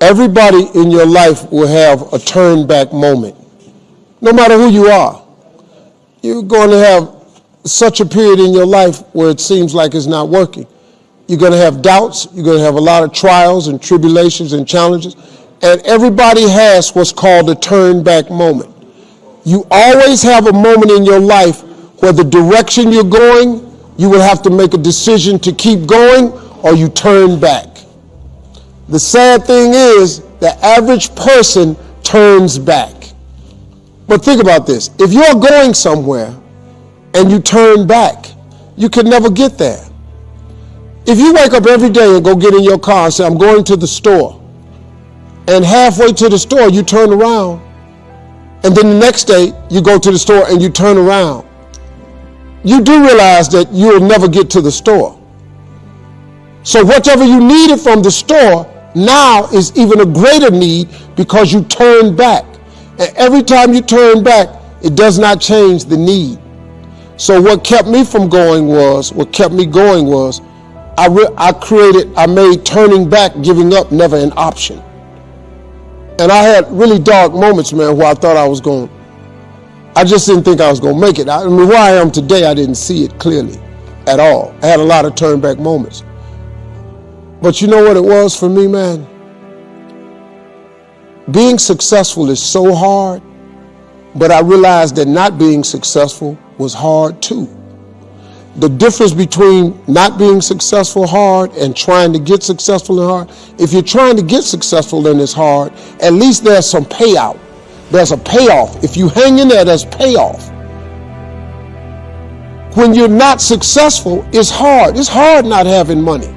Everybody in your life will have a turn back moment. No matter who you are, you're going to have such a period in your life where it seems like it's not working. You're going to have doubts. You're going to have a lot of trials and tribulations and challenges. And everybody has what's called a turn back moment. You always have a moment in your life where the direction you're going, you will have to make a decision to keep going or you turn back. The sad thing is, the average person turns back. But think about this if you're going somewhere and you turn back, you can never get there. If you wake up every day and go get in your car and say, I'm going to the store, and halfway to the store you turn around, and then the next day you go to the store and you turn around, you do realize that you'll never get to the store. So, whatever you needed from the store now is even a greater need because you turn back. And every time you turn back, it does not change the need. So what kept me from going was, what kept me going was, I, I created, I made turning back, giving up never an option. And I had really dark moments, man, where I thought I was going, I just didn't think I was going to make it. I, I mean, where I am today, I didn't see it clearly at all. I had a lot of turn back moments. But you know what it was for me, man? Being successful is so hard, but I realized that not being successful was hard too. The difference between not being successful hard and trying to get successful and hard, if you're trying to get successful and it's hard, at least there's some payout. There's a payoff. If you hang in there, there's payoff. When you're not successful, it's hard. It's hard not having money.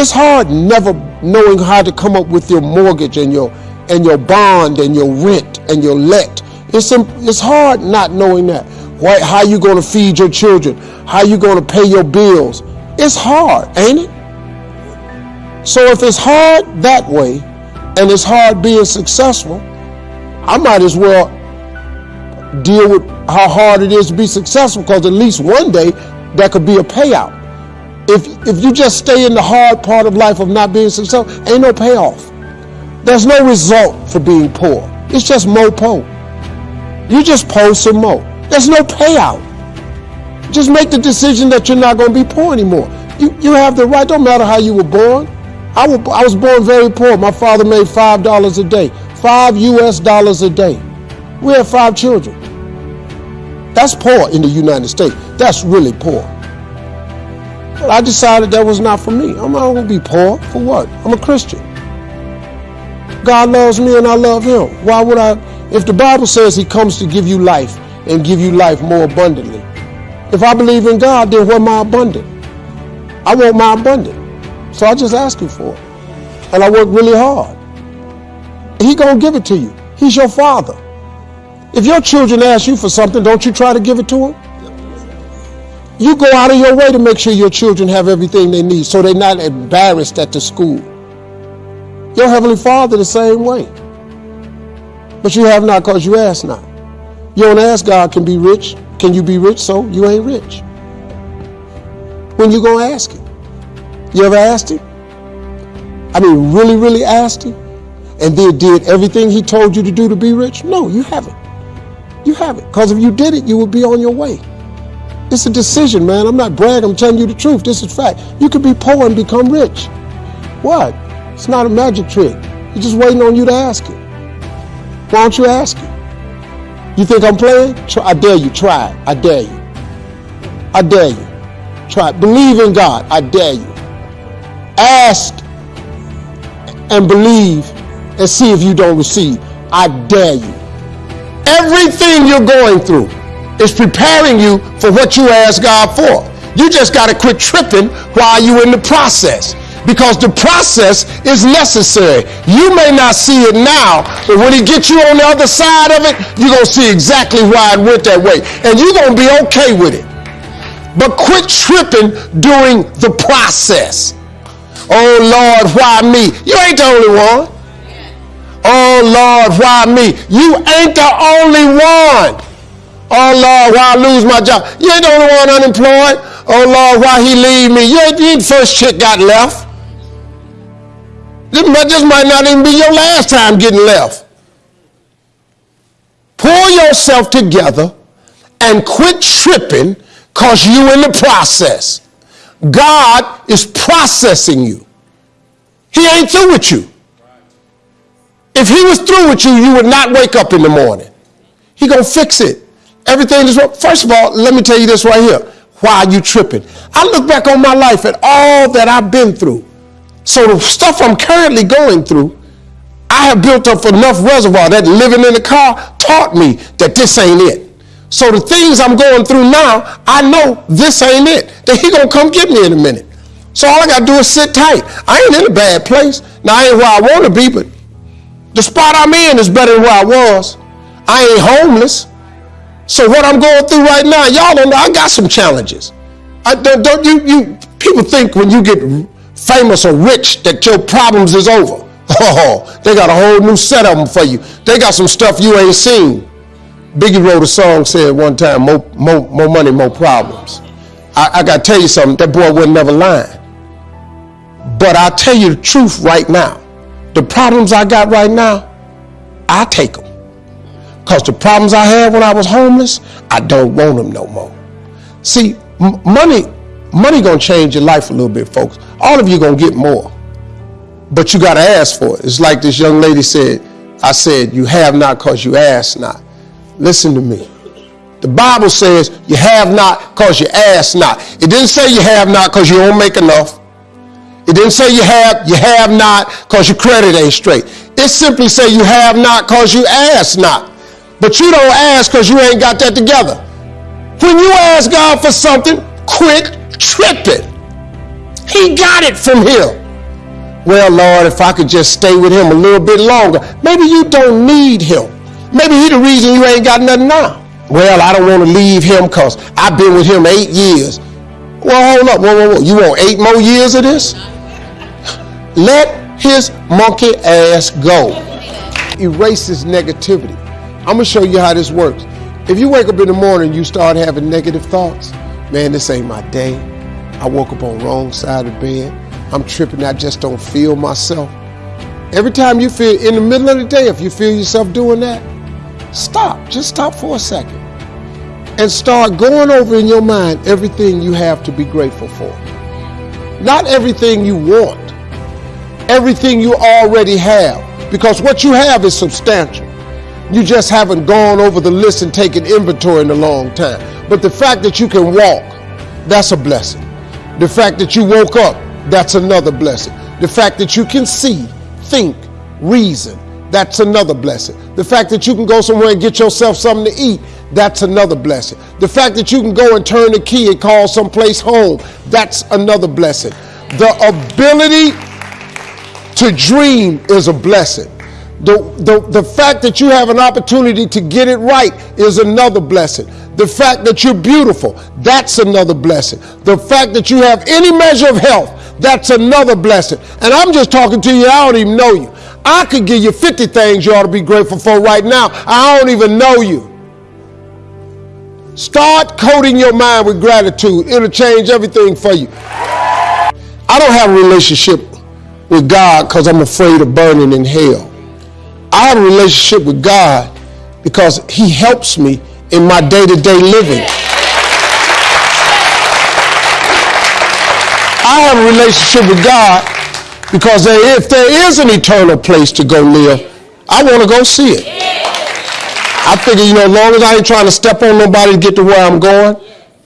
It's hard never knowing how to come up with your mortgage and your and your bond and your rent and your let. It's it's hard not knowing that. Why, how you going to feed your children? How you going to pay your bills? It's hard, ain't it? So if it's hard that way, and it's hard being successful, I might as well deal with how hard it is to be successful because at least one day that could be a payout. If, if you just stay in the hard part of life of not being successful, ain't no payoff. There's no result for being poor. It's just mo po. You just post some mo. There's no payout. Just make the decision that you're not going to be poor anymore. You, you have the right, don't matter how you were born. I, I was born very poor. My father made $5 a day, five US dollars a day. We had five children. That's poor in the United States. That's really poor. But I decided that was not for me. I'm not going to be poor. For what? I'm a Christian. God loves me and I love him. Why would I? If the Bible says he comes to give you life and give you life more abundantly, if I believe in God, then what my abundant? I want my abundant. So I just ask him for it. And I work really hard. He gonna give it to you. He's your father. If your children ask you for something, don't you try to give it to them? You go out of your way to make sure your children have everything they need so they're not embarrassed at the school. Your Heavenly Father the same way. But you have not because you ask not. You don't ask God can be rich. Can you be rich? So you ain't rich. When you gonna ask him? You ever asked him? I mean, really, really asked him? And then did everything he told you to do to be rich? No, you haven't. You haven't. Because if you did it, you would be on your way. It's a decision, man. I'm not bragging. I'm telling you the truth. This is fact. You could be poor and become rich. What? It's not a magic trick. He's just waiting on you to ask it. Why don't you ask it? You think I'm playing? I dare you. Try it. I dare you. I dare you. Try it. Believe in God. I dare you. Ask and believe and see if you don't receive. I dare you. Everything you're going through is preparing you for what you ask God for. You just got to quit tripping while you're in the process because the process is necessary. You may not see it now, but when he gets you on the other side of it, you're going to see exactly why it went that way. And you're going to be okay with it. But quit tripping during the process. Oh Lord, why me? You ain't the only one. Oh Lord, why me? You ain't the only one. Oh Lord, why I lose my job? You ain't the only one unemployed. Oh Lord, why he leave me? You ain't, the first chick got left. This might not even be your last time getting left. Pull yourself together and quit tripping because you in the process. God is processing you. He ain't through with you. If he was through with you, you would not wake up in the morning. He gonna fix it. Everything is first of all, let me tell you this right here. Why are you tripping? I look back on my life at all that I've been through. So the stuff I'm currently going through, I have built up enough reservoir that living in the car taught me that this ain't it. So the things I'm going through now, I know this ain't it. That he gonna come get me in a minute. So all I gotta do is sit tight. I ain't in a bad place. Now I ain't where I wanna be, but the spot I'm in is better than where I was. I ain't homeless. So what I'm going through right now, y'all don't know. I got some challenges. I, don't, don't you, you people think when you get famous or rich that your problems is over. Oh, they got a whole new set of them for you. They got some stuff you ain't seen. Biggie wrote a song said one time, more, more, more money, more problems. I, I got to tell you something, that boy would never lie. But I tell you the truth right now. The problems I got right now, I take them. Because the problems I had when I was homeless, I don't want them no more. See, money, money gonna change your life a little bit, folks. All of you gonna get more. But you gotta ask for it. It's like this young lady said, I said, you have not because you ask not. Listen to me. The Bible says you have not because you ask not. It didn't say you have not because you don't make enough. It didn't say you have, you have not because your credit ain't straight. It simply say you have not because you ask not. But you don't ask because you ain't got that together. When you ask God for something, quit tripping. He got it from him. Well, Lord, if I could just stay with him a little bit longer. Maybe you don't need him. Maybe he the reason you ain't got nothing now. Well, I don't want to leave him because I've been with him eight years. Well, hold up. Whoa, whoa, whoa. You want eight more years of this? Let his monkey ass go. Erase his negativity. I'm to show you how this works. If you wake up in the morning you start having negative thoughts, man, this ain't my day. I woke up on the wrong side of bed. I'm tripping. I just don't feel myself. Every time you feel in the middle of the day, if you feel yourself doing that, stop. Just stop for a second and start going over in your mind everything you have to be grateful for. Not everything you want, everything you already have. Because what you have is substantial. You just haven't gone over the list and taken inventory in a long time. But the fact that you can walk, that's a blessing. The fact that you woke up, that's another blessing. The fact that you can see, think, reason, that's another blessing. The fact that you can go somewhere and get yourself something to eat, that's another blessing. The fact that you can go and turn the key and call someplace home, that's another blessing. The ability to dream is a blessing. The, the, the fact that you have an opportunity to get it right is another blessing. The fact that you're beautiful, that's another blessing. The fact that you have any measure of health, that's another blessing. And I'm just talking to you, I don't even know you. I could give you 50 things you ought to be grateful for right now. I don't even know you. Start coating your mind with gratitude. It'll change everything for you. I don't have a relationship with God because I'm afraid of burning in hell. I have a relationship with God because He helps me in my day to day living. I have a relationship with God because if there is an eternal place to go live, I want to go see it. I figure, you know, as long as I ain't trying to step on nobody to get to where I'm going,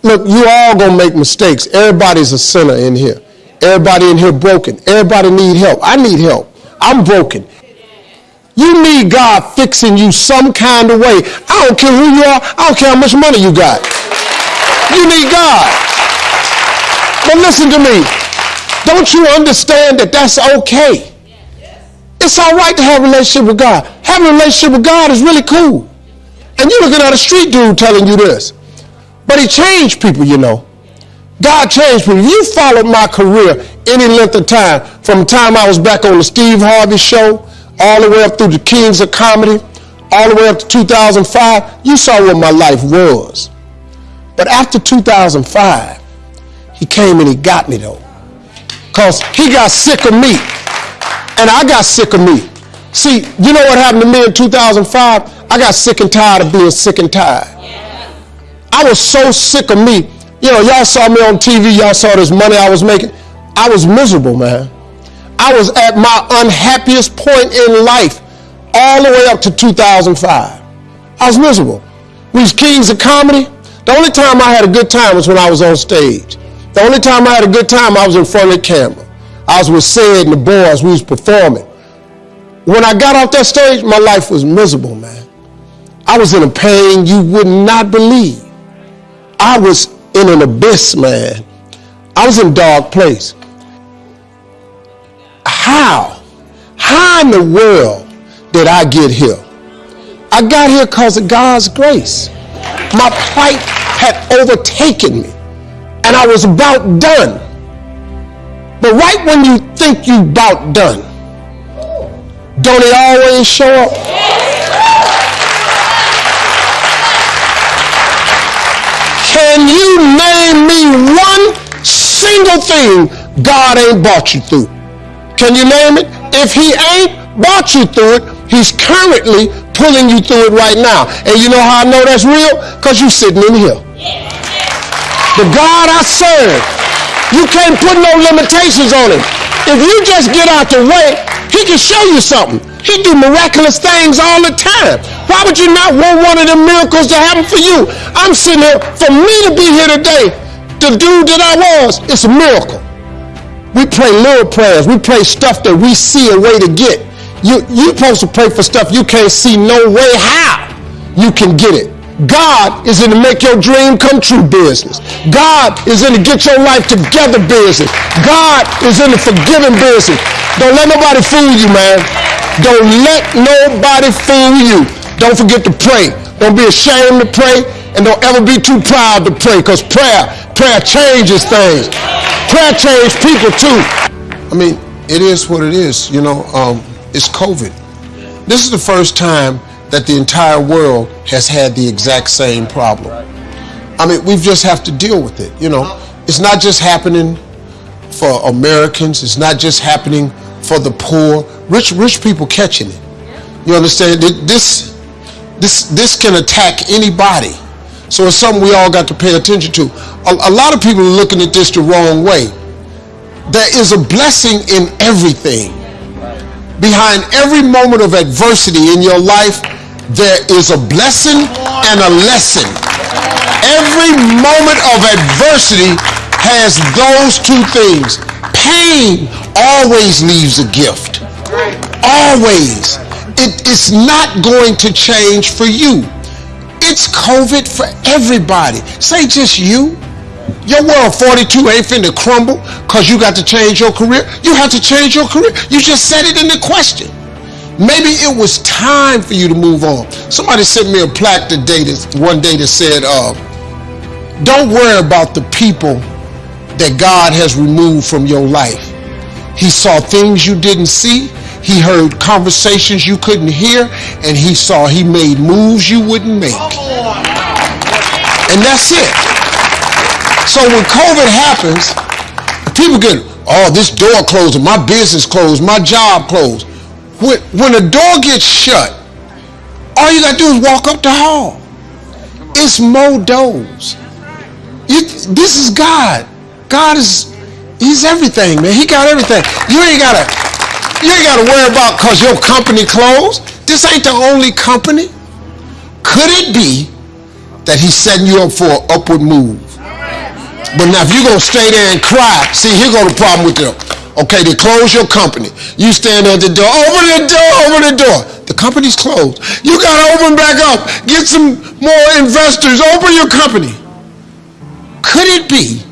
look, you all gonna make mistakes. Everybody's a sinner in here. Everybody in here broken. Everybody need help. I need help. I'm broken. You need God fixing you some kind of way. I don't care who you are. I don't care how much money you got. You need God. But listen to me. Don't you understand that that's okay? It's all right to have a relationship with God. Having a relationship with God is really cool. And you're looking at a street dude telling you this. But he changed people, you know. God changed me. You followed my career any length of time, from the time I was back on the Steve Harvey show, all the way up through the Kings of Comedy, all the way up to 2005, you saw what my life was. But after 2005, he came and he got me though. Because he got sick of me. And I got sick of me. See, you know what happened to me in 2005? I got sick and tired of being sick and tired. I was so sick of me. You know, y'all saw me on TV, y'all saw this money I was making. I was miserable, man. I was at my unhappiest point in life all the way up to 2005. I was miserable. We was kings of comedy. The only time I had a good time was when I was on stage. The only time I had a good time, I was in front of the camera. I was with Ced and the boys. We was performing. When I got off that stage, my life was miserable, man. I was in a pain you would not believe. I was in an abyss, man. I was in a dark place. How? How in the world did I get here? I got here because of God's grace. My plight had overtaken me, and I was about done. But right when you think you about done, don't he always show up? Can you name me one single thing God ain't brought you through? Can you name it? If he ain't brought you through it, he's currently pulling you through it right now. And you know how I know that's real? Because you're sitting in here. The God I serve, you can't put no limitations on him. If you just get out the way, he can show you something. He do miraculous things all the time. Why would you not want one of the miracles to happen for you? I'm sitting here, for me to be here today, the dude that I was, it's a miracle. We pray little prayers. We pray stuff that we see a way to get. You you supposed to pray for stuff you can't see no way how you can get it. God is in the make your dream come true business. God is in the get your life together business. God is in the forgiving business. Don't let nobody fool you, man. Don't let nobody fool you. Don't forget to pray. Don't be ashamed to pray and don't ever be too proud to pray because prayer, prayer changes things. Prayer changed people too. I mean, it is what it is. You know, um, it's COVID. This is the first time that the entire world has had the exact same problem. I mean, we just have to deal with it. You know, it's not just happening for Americans. It's not just happening for the poor. Rich, rich people catching it. You understand? This, this, this can attack anybody. So it's something we all got to pay attention to. A, a lot of people are looking at this the wrong way. There is a blessing in everything. Behind every moment of adversity in your life, there is a blessing and a lesson. Every moment of adversity has those two things. Pain always leaves a gift. Always. It is not going to change for you. It's COVID for everybody. Say just you. Your world 42 ain't finna crumble because you got to change your career. You have to change your career. You just said it in the question. Maybe it was time for you to move on. Somebody sent me a plaque today that one day that said, uh, don't worry about the people that God has removed from your life. He saw things you didn't see. He heard conversations you couldn't hear, and he saw he made moves you wouldn't make. And that's it. So when COVID happens, people get, oh, this door closed, my business closed, my job closed. When, when a door gets shut, all you gotta do is walk up the hall. It's doors. You, this is God. God is, He's everything, man. He got everything. You ain't gotta, you ain't got to worry about because your company closed. This ain't the only company. Could it be that he's setting you up for an upward move? But now if you're going to stay there and cry, see, here go the problem with them. Okay, they close your company. You stand at the door, open the door, open the door. The company's closed. You got to open back up. Get some more investors. Open your company. Could it be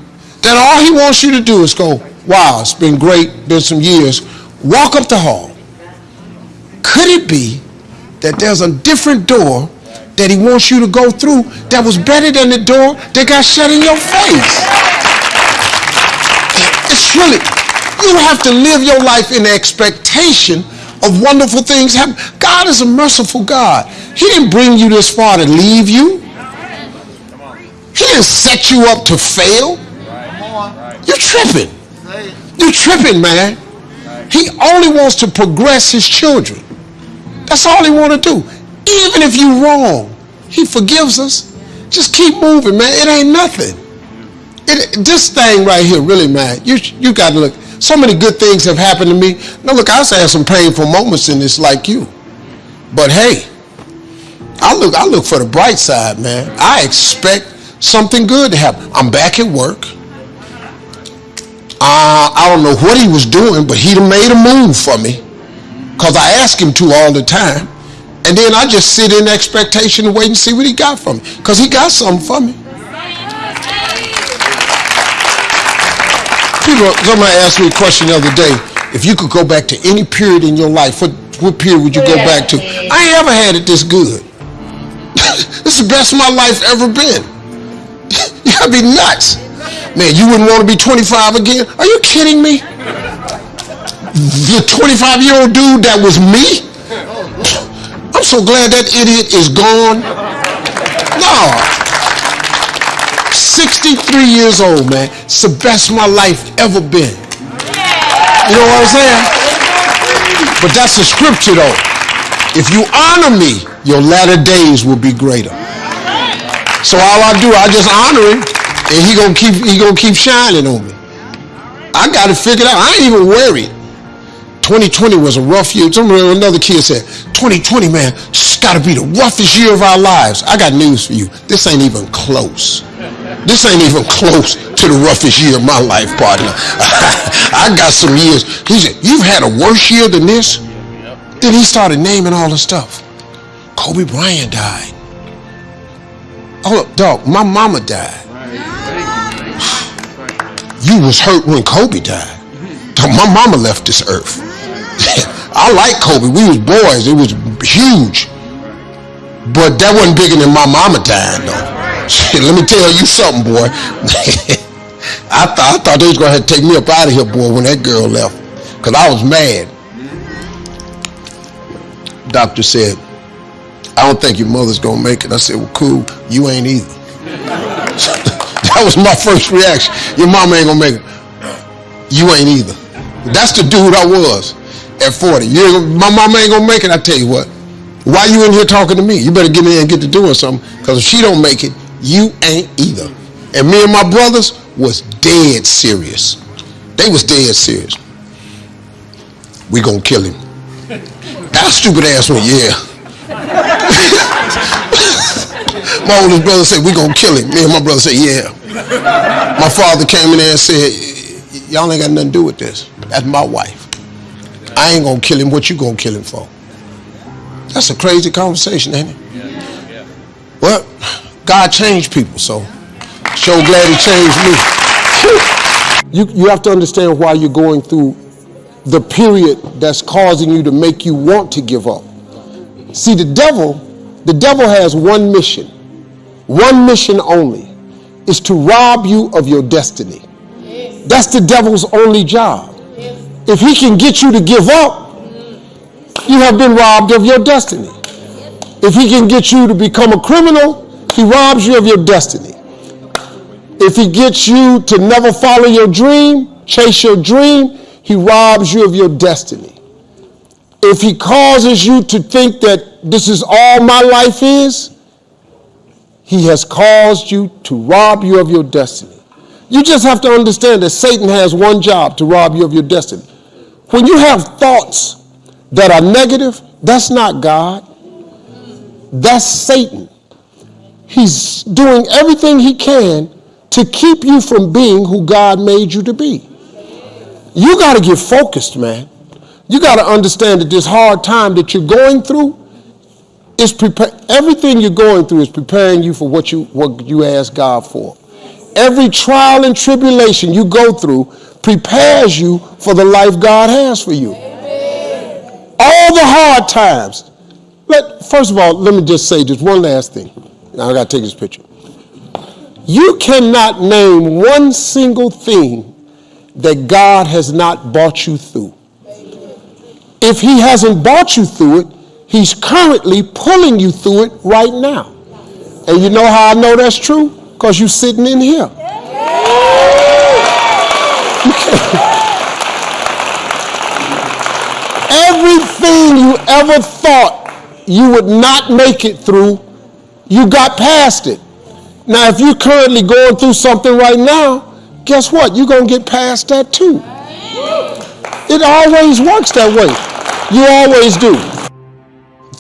that all he wants you to do is go, wow, it's been great, been some years walk up the hall. Could it be that there's a different door that he wants you to go through that was better than the door that got shut in your face? It's really, you have to live your life in expectation of wonderful things happen. God is a merciful God. He didn't bring you this far to leave you. He didn't set you up to fail. You're tripping. You're tripping, man. He only wants to progress his children. That's all he want to do. Even if you're wrong, he forgives us. Just keep moving, man. It ain't nothing. It, this thing right here, really, man, you, you got to look. So many good things have happened to me. Now, look, I've had some painful moments in this like you. But hey, I look, I look for the bright side, man. I expect something good to happen. I'm back at work. Uh, I don't know what he was doing, but he made a move for me because I ask him to all the time. And then I just sit in expectation and wait and see what he got from me because he got something for me. People, somebody asked me a question the other day. If you could go back to any period in your life, what, what period would you go back to? I ain't ever had it this good. this is the best my life ever been. you gotta be nuts. Man, you wouldn't want to be 25 again? Are you kidding me? The 25 year old dude that was me? I'm so glad that idiot is gone. No. 63 years old, man. It's the best my life ever been. You know what I'm saying? But that's the scripture though. If you honor me, your latter days will be greater. So all I do, I just honor him and he gonna keep he gonna keep shining on me. I got to figure out. I ain't even worried. 2020 was a rough year. Remember another kid said, 2020, man, it's got to be the roughest year of our lives. I got news for you. This ain't even close. This ain't even close to the roughest year of my life, partner. I got some years. He said, you've had a worse year than this? Then he started naming all the stuff. Kobe Bryant died. Oh, dog, my mama died. You was hurt when Kobe died. My mama left this earth. I like Kobe. We was boys. It was huge. But that wasn't bigger than my mama dying though. Let me tell you something, boy. I thought I thought they was gonna to take me up out of here, boy, when that girl left. Cause I was mad. Doctor said, I don't think your mother's gonna make it. I said, well, cool. You ain't either. That was my first reaction. Your mama ain't gonna make it. You ain't either. That's the dude I was at 40. You my mama ain't gonna make it. I tell you what. Why you in here talking to me? You better get in and get to doing something. Because if she don't make it, you ain't either. And me and my brothers was dead serious. They was dead serious. We gonna kill him. That stupid ass one, yeah. my oldest brother said, we gonna kill him. Me and my brother said, yeah. My father came in there and said, y'all ain't got nothing to do with this. That's my wife. I ain't gonna kill him. What you gonna kill him for? That's a crazy conversation, ain't it? Well, God changed people, so so glad he changed me. You, you have to understand why you're going through the period that's causing you to make you want to give up. See, the devil, the devil has one mission, one mission only is to rob you of your destiny. Yes. That's the devil's only job. Yes. If he can get you to give up, you have been robbed of your destiny. If he can get you to become a criminal, he robs you of your destiny. If he gets you to never follow your dream, chase your dream, he robs you of your destiny. If he causes you to think that this is all my life is, he has caused you to rob you of your destiny. You just have to understand that Satan has one job to rob you of your destiny. When you have thoughts that are negative, that's not God. That's Satan. He's doing everything he can to keep you from being who God made you to be. You got to get focused, man. You got to understand that this hard time that you're going through is prepare everything you're going through is preparing you for what you what you ask God for. Every trial and tribulation you go through prepares you for the life God has for you. All the hard times. Let first of all, let me just say just one last thing. Now I gotta take this picture. You cannot name one single thing that God has not brought you through. If he hasn't brought you through it, He's currently pulling you through it right now. And you know how I know that's true? Because you're sitting in here. thing you ever thought you would not make it through, you got past it. Now, if you're currently going through something right now, guess what? You're going to get past that too. It always works that way. You always do.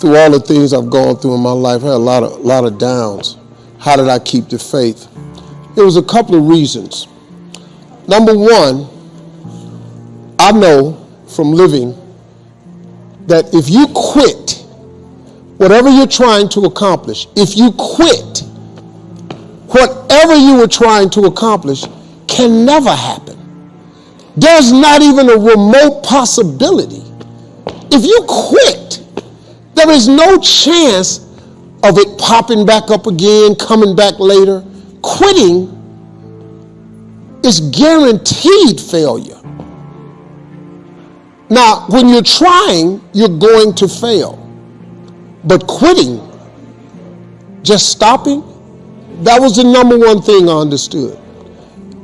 Through all the things I've gone through in my life, I had a lot of, lot of downs. How did I keep the faith? There was a couple of reasons. Number one, I know from living that if you quit whatever you're trying to accomplish, if you quit, whatever you were trying to accomplish can never happen. There's not even a remote possibility. If you quit, there is no chance of it popping back up again, coming back later. Quitting is guaranteed failure. Now, when you're trying, you're going to fail. But quitting, just stopping, that was the number one thing I understood.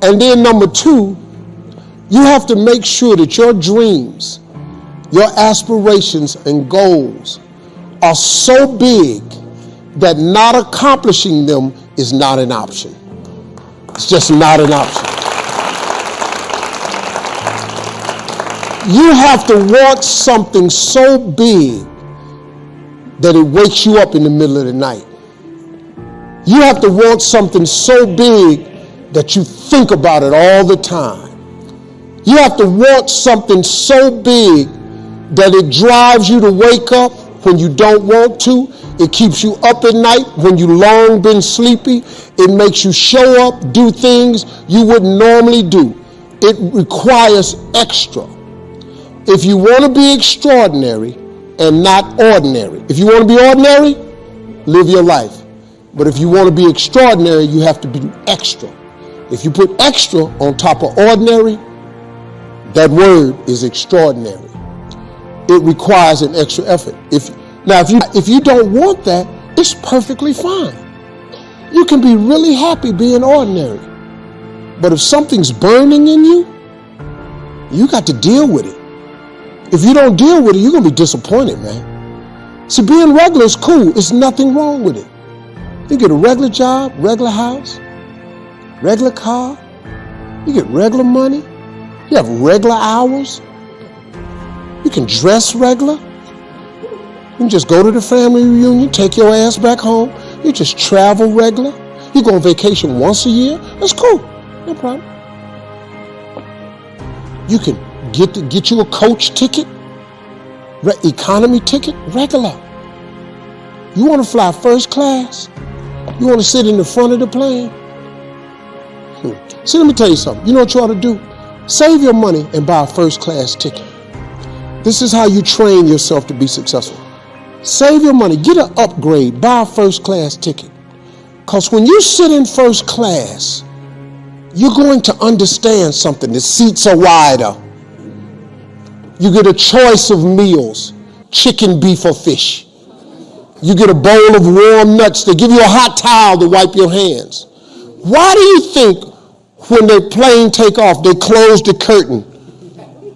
And then number two, you have to make sure that your dreams, your aspirations and goals are so big that not accomplishing them is not an option. It's just not an option. You have to want something so big that it wakes you up in the middle of the night. You have to want something so big that you think about it all the time. You have to want something so big that it drives you to wake up when you don't want to. It keeps you up at night when you long been sleepy. It makes you show up, do things you wouldn't normally do. It requires extra. If you want to be extraordinary and not ordinary, if you want to be ordinary, live your life. But if you want to be extraordinary, you have to be extra. If you put extra on top of ordinary, that word is extraordinary. It requires an extra effort. If now if you if you don't want that, it's perfectly fine. You can be really happy being ordinary. But if something's burning in you, you got to deal with it. If you don't deal with it, you're to be disappointed, man. See, being regular is cool. There's nothing wrong with it. You get a regular job, regular house, regular car. You get regular money. You have regular hours. You can dress regular. You can just go to the family reunion, take your ass back home. You just travel regular. You go on vacation once a year. That's cool. No problem. You can Get, get you a coach ticket, economy ticket, regular. You want to fly first class? You want to sit in the front of the plane? Hmm. See, let me tell you something. You know what you ought to do? Save your money and buy a first class ticket. This is how you train yourself to be successful. Save your money, get an upgrade, buy a first class ticket. Because when you sit in first class, you're going to understand something. The seats are wider. You get a choice of meals chicken, beef, or fish. You get a bowl of warm nuts. They give you a hot towel to wipe your hands. Why do you think when the plane take off, they close the curtain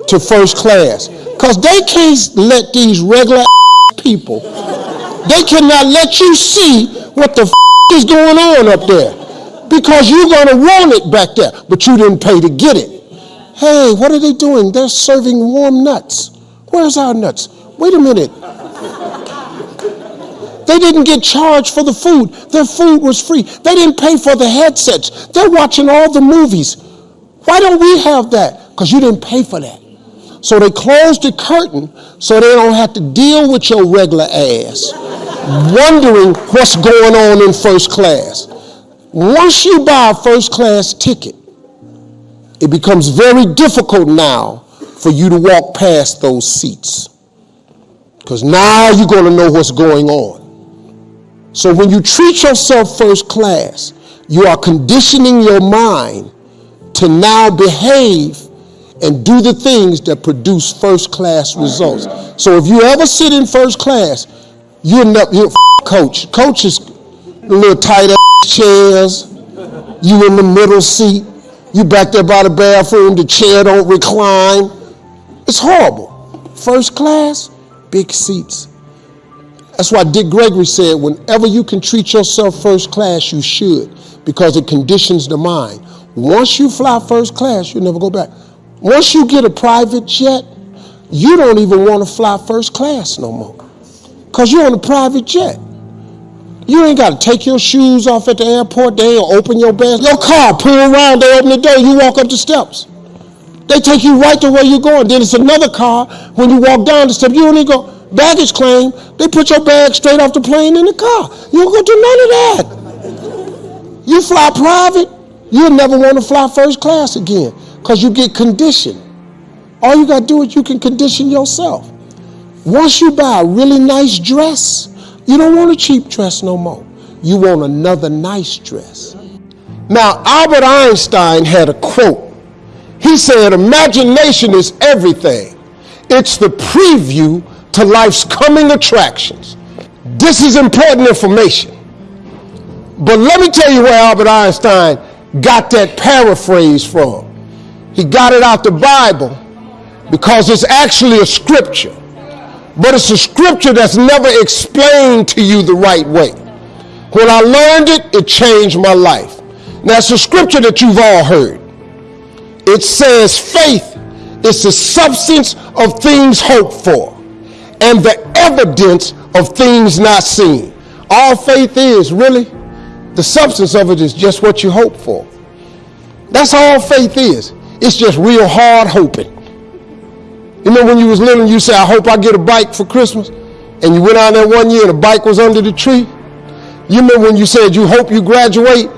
to first class? Because they can't let these regular people, they cannot let you see what the is going on up there. Because you're going to want it back there, but you didn't pay to get it. Hey, what are they doing? They're serving warm nuts. Where's our nuts? Wait a minute. They didn't get charged for the food. Their food was free. They didn't pay for the headsets. They're watching all the movies. Why don't we have that? Because you didn't pay for that. So they closed the curtain so they don't have to deal with your regular ass wondering what's going on in first class. Once you buy a first class ticket, it becomes very difficult now for you to walk past those seats. Because now you're going to know what's going on. So when you treat yourself first class, you are conditioning your mind to now behave and do the things that produce first class results. So if you ever sit in first class, you're not you're coach. Coach is little tight ass chairs. You in the middle seat. You back there by the bathroom, the chair don't recline. It's horrible. First class, big seats. That's why Dick Gregory said, whenever you can treat yourself first class, you should, because it conditions the mind. Once you fly first class, you'll never go back. Once you get a private jet, you don't even want to fly first class no more, because you're on a private jet. You ain't got to take your shoes off at the airport. They ain't open your bag. Your car, pull around, they open the door, you walk up the steps. They take you right to where you're going. Then it's another car. When you walk down the steps, you don't even go, baggage claim. They put your bag straight off the plane in the car. You don't go do none of that. You fly private, you'll never want to fly first class again because you get conditioned. All you got to do is you can condition yourself. Once you buy a really nice dress, you don't want a cheap dress no more. You want another nice dress. Now, Albert Einstein had a quote. He said, Imagination is everything, it's the preview to life's coming attractions. This is important information. But let me tell you where Albert Einstein got that paraphrase from. He got it out the Bible because it's actually a scripture but it's a scripture that's never explained to you the right way. When I learned it, it changed my life. Now, it's a scripture that you've all heard. It says, faith is the substance of things hoped for and the evidence of things not seen. All faith is, really, the substance of it is just what you hope for. That's all faith is. It's just real hard hoping. You know when you was little and you said, I hope I get a bike for Christmas? And you went out there one year and the bike was under the tree? You remember when you said you hope you graduate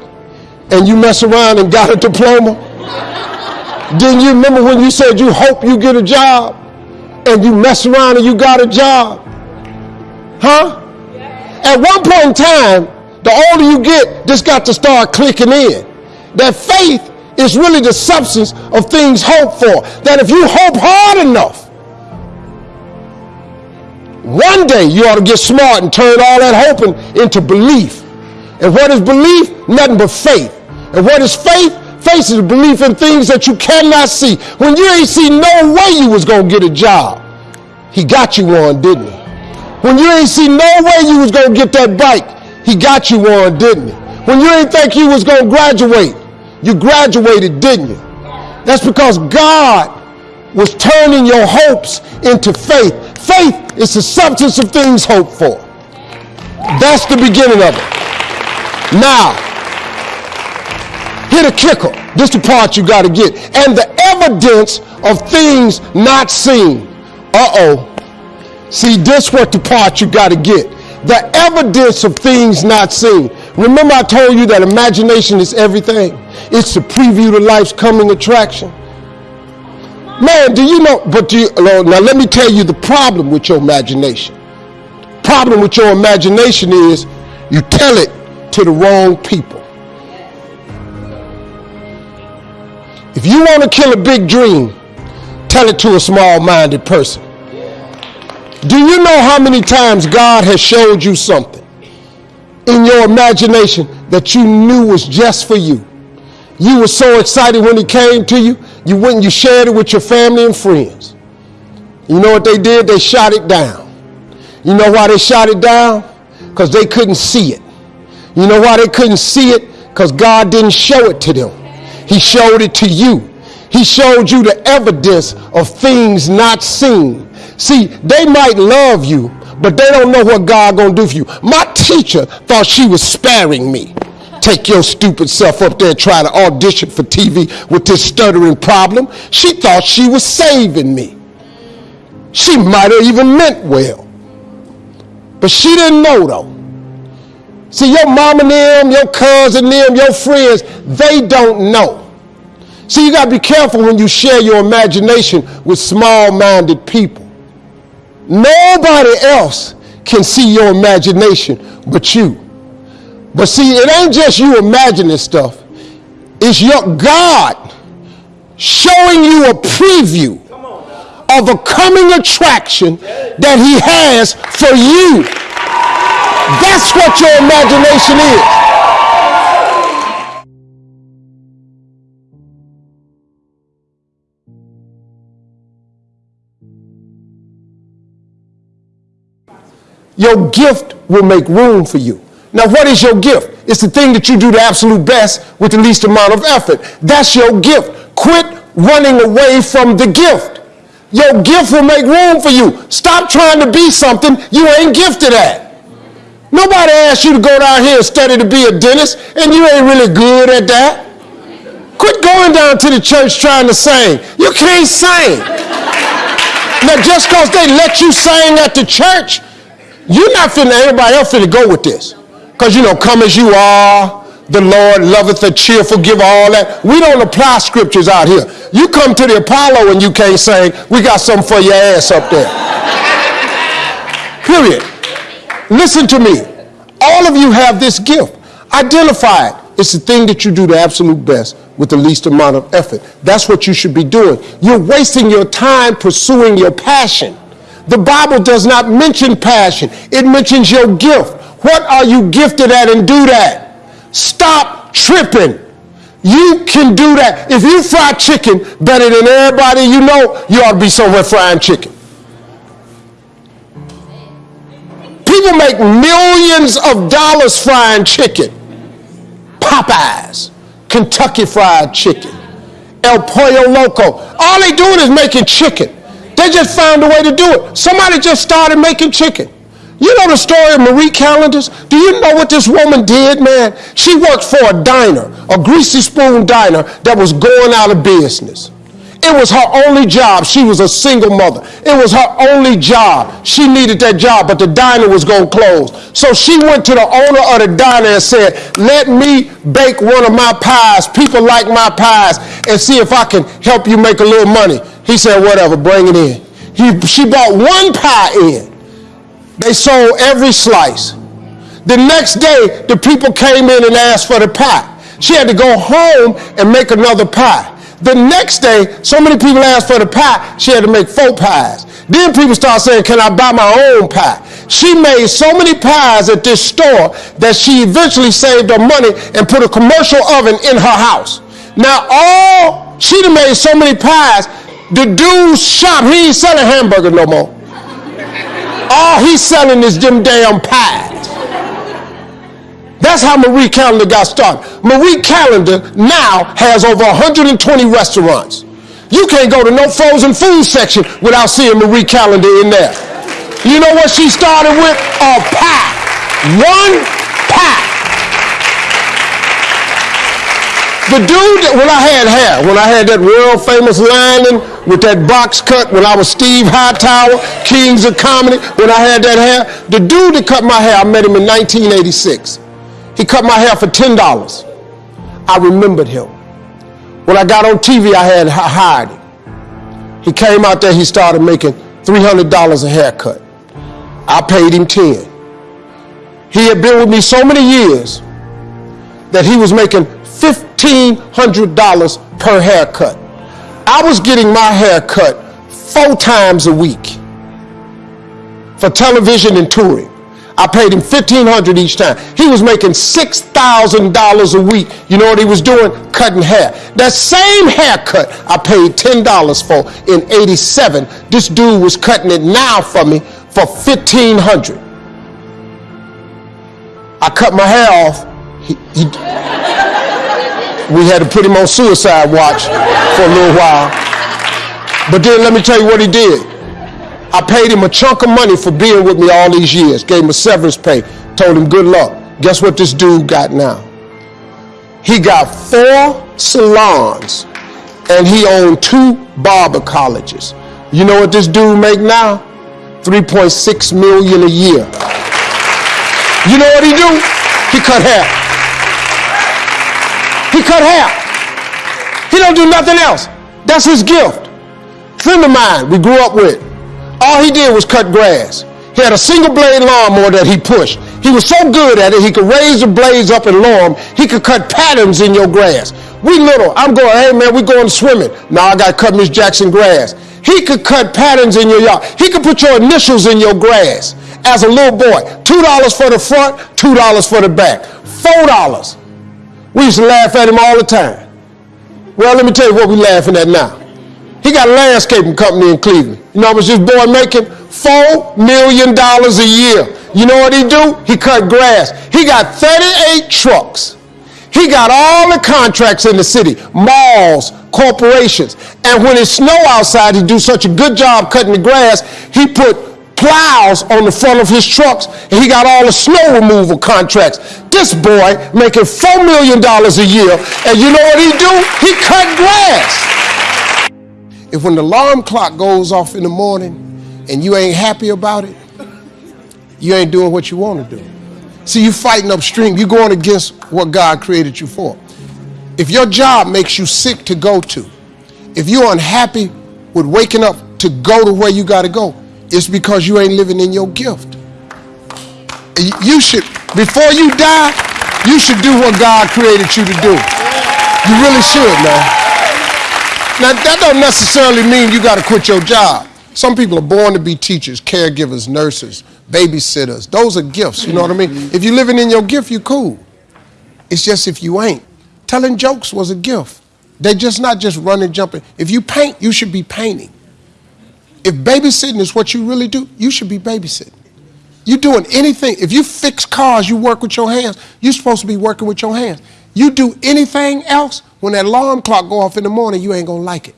and you mess around and got a diploma? Didn't you remember when you said you hope you get a job and you mess around and you got a job? Huh? At one point in time, the older you get, this got to start clicking in. That faith is really the substance of things hoped for. That if you hope hard enough, one day you ought to get smart and turn all that hoping into belief. And what is belief? Nothing but faith. And what is faith? Faith is belief in things that you cannot see. When you ain't see no way you was to get a job, he got you one, didn't he? When you ain't see no way you was to get that bike, he got you one, didn't he? When you ain't think you was to graduate, you graduated, didn't you? That's because God was turning your hopes into faith. Faith is the substance of things hoped for. That's the beginning of it. Now, hit a kicker. This is the part you got to get. And the evidence of things not seen. Uh-oh. See, this what the part you got to get. The evidence of things not seen. Remember I told you that imagination is everything? It's the preview to life's coming attraction. Man, do you know, but do you, now let me tell you the problem with your imagination. Problem with your imagination is you tell it to the wrong people. If you want to kill a big dream, tell it to a small-minded person. Do you know how many times God has showed you something? In your imagination that you knew was just for you. You were so excited when it came to you, you went and you shared it with your family and friends. You know what they did? They shot it down. You know why they shot it down? Because they couldn't see it. You know why they couldn't see it? Because God didn't show it to them. He showed it to you. He showed you the evidence of things not seen. See, they might love you, but they don't know what God gonna do for you. My teacher thought she was sparing me. Take your stupid self up there and try to audition for TV with this stuttering problem. She thought she was saving me. She might have even meant well. But she didn't know though. See, your mom and them, your cousin them, your friends, they don't know. See, you got to be careful when you share your imagination with small-minded people. Nobody else can see your imagination but you. But see, it ain't just you imagining stuff. It's your God showing you a preview of a coming attraction that he has for you. That's what your imagination is. Your gift will make room for you. Now, what is your gift? It's the thing that you do the absolute best with the least amount of effort. That's your gift. Quit running away from the gift. Your gift will make room for you. Stop trying to be something you ain't gifted at. Nobody asked you to go down here and study to be a dentist, and you ain't really good at that. Quit going down to the church trying to sing. You can't sing. Now, just because they let you sing at the church, you're not finna, everybody else finna go with this. Because, you know, come as you are, the Lord loveth a cheerful giver, all that. We don't apply scriptures out here. You come to the Apollo and you can't sing, we got something for your ass up there. Period. Listen to me. All of you have this gift. Identify it. It's the thing that you do the absolute best with the least amount of effort. That's what you should be doing. You're wasting your time pursuing your passion. The Bible does not mention passion, it mentions your gift. What are you gifted at and do that? Stop tripping. You can do that. If you fry chicken better than everybody you know, you ought to be somewhere frying chicken. People make millions of dollars frying chicken. Popeyes, Kentucky Fried Chicken, El Pollo Loco. All they doing is making chicken. They just found a way to do it. Somebody just started making chicken. You know the story of Marie Callender's? Do you know what this woman did, man? She worked for a diner, a greasy spoon diner that was going out of business. It was her only job. She was a single mother. It was her only job. She needed that job, but the diner was going to close. So she went to the owner of the diner and said, let me bake one of my pies. People like my pies and see if I can help you make a little money. He said, whatever, bring it in. He, she bought one pie in. They sold every slice. The next day, the people came in and asked for the pie. She had to go home and make another pie. The next day, so many people asked for the pie, she had to make four pies. Then people start saying, can I buy my own pie? She made so many pies at this store that she eventually saved her money and put a commercial oven in her house. Now all, she made so many pies, the dude's shop, he ain't selling hamburgers no more. All he's selling is them damn pies. That's how Marie Callender got started. Marie Callender now has over 120 restaurants. You can't go to no frozen food section without seeing Marie Callender in there. You know what she started with? A pie. One pie. The dude that, when I had hair, when I had that world famous lining with that box cut, when I was Steve Hightower, Kings of Comedy, when I had that hair, the dude that cut my hair, I met him in 1986. He cut my hair for $10. I remembered him. When I got on TV, I had hired him. He came out there, he started making $300 a haircut. I paid him 10. He had been with me so many years that he was making $1,500 per haircut. I was getting my hair cut four times a week for television and touring. I paid him 1,500 each time. He was making $6,000 a week. You know what he was doing? Cutting hair. That same haircut I paid $10 for in 87. This dude was cutting it now for me for 1,500. I cut my hair off. He, he, we had to put him on suicide watch for a little while. But then let me tell you what he did. I paid him a chunk of money for being with me all these years. Gave him a severance pay. Told him good luck. Guess what this dude got now? He got four salons and he owned two barber colleges. You know what this dude make now? 3.6 million a year. You know what he do? He cut hair. He cut hair. He don't do nothing else. That's his gift. Friend of mine we grew up with. All he did was cut grass. He had a single blade lawnmower that he pushed. He was so good at it, he could raise the blades up and lower them. He could cut patterns in your grass. We little, I'm going, hey man, we going swimming. Now I got to cut Miss Jackson grass. He could cut patterns in your yard. He could put your initials in your grass as a little boy. $2 for the front, $2 for the back. $4. We used to laugh at him all the time. Well, let me tell you what we're laughing at now. He got a landscaping company in Cleveland. You know how much this boy making? Four million dollars a year. You know what he do? He cut grass. He got 38 trucks. He got all the contracts in the city, malls, corporations. And when it snow outside, he do such a good job cutting the grass, he put plows on the front of his trucks and he got all the snow removal contracts. This boy making $4 million a year and you know what he do? He cut grass. If when the alarm clock goes off in the morning and you ain't happy about it, you ain't doing what you want to do. See, you fighting upstream. You going against what God created you for. If your job makes you sick to go to, if you're unhappy with waking up to go to where you got to go, it's because you ain't living in your gift. You should, before you die, you should do what God created you to do. You really should, man. Now, that don't necessarily mean you got to quit your job. Some people are born to be teachers, caregivers, nurses, babysitters. Those are gifts, you know what I mean? If you're living in your gift, you're cool. It's just if you ain't. Telling jokes was a gift. They're just not just running, jumping. If you paint, you should be painting. If babysitting is what you really do, you should be babysitting. You're doing anything. If you fix cars, you work with your hands. You're supposed to be working with your hands. You do anything else, when that alarm clock go off in the morning, you ain't gonna like it.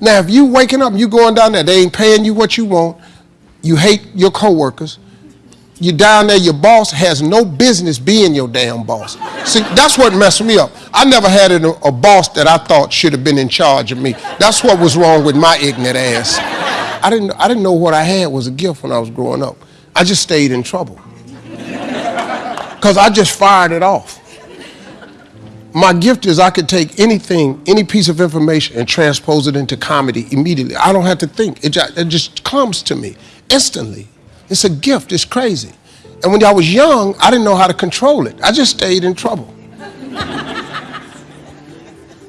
Now, if you waking up and you going down there, they ain't paying you what you want, you hate your coworkers, you down there, your boss has no business being your damn boss. See, that's what messed me up. I never had a, a boss that I thought should have been in charge of me. That's what was wrong with my ignorant ass. I didn't, I didn't know what I had was a gift when I was growing up. I just stayed in trouble. Because I just fired it off. My gift is I could take anything, any piece of information, and transpose it into comedy immediately. I don't have to think. It just, it just comes to me instantly. It's a gift. It's crazy. And when I was young, I didn't know how to control it. I just stayed in trouble.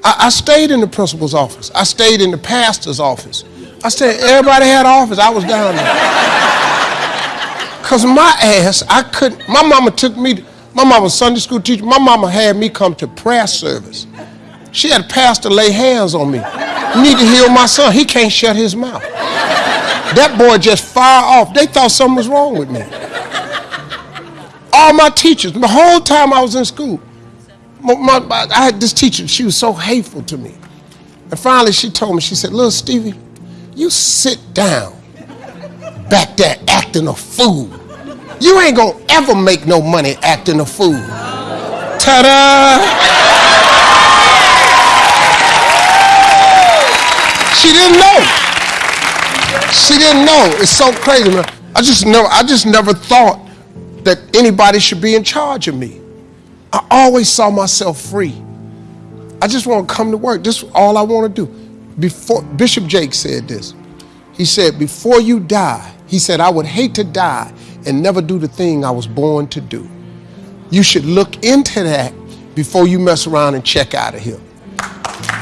I, I, stayed in the principal's office. I stayed in the pastor's office. I stayed, everybody had office. I was down there. Because my ass, I couldn't, my mama took me, my mama was Sunday school teacher. My mama had me come to prayer service. She had a pastor lay hands on me. Need to heal my son. He can't shut his mouth. That boy just fire off. They thought something was wrong with me. All my teachers, the whole time I was in school, my, my, I had this teacher, she was so hateful to me. And finally she told me, she said, little Stevie, you sit down back there acting a fool. You ain't gonna ever make no money acting a fool. Ta-da! She didn't know. She didn't know. It's so crazy, man. I just never, I just never thought that anybody should be in charge of me. I always saw myself free. I just want to come to work. This is all I want to do. Before Bishop Jakes said this. He said, before you die, he said, I would hate to die and never do the thing I was born to do. You should look into that before you mess around and check out of here.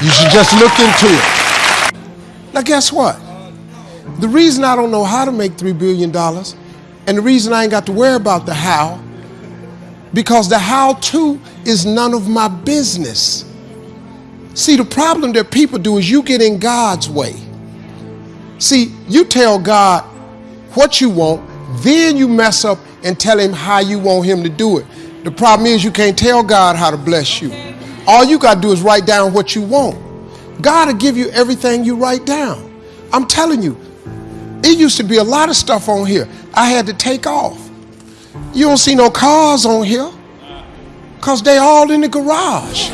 You should just look into it. Now guess what? The reason I don't know how to make $3 billion and the reason I ain't got to worry about the how, because the how to is none of my business. See, the problem that people do is you get in God's way. See, you tell God what you want, then you mess up and tell him how you want him to do it. The problem is you can't tell God how to bless you. All you got to do is write down what you want. God will give you everything you write down. I'm telling you, it used to be a lot of stuff on here I had to take off. You don't see no cars on here because they all in the garage.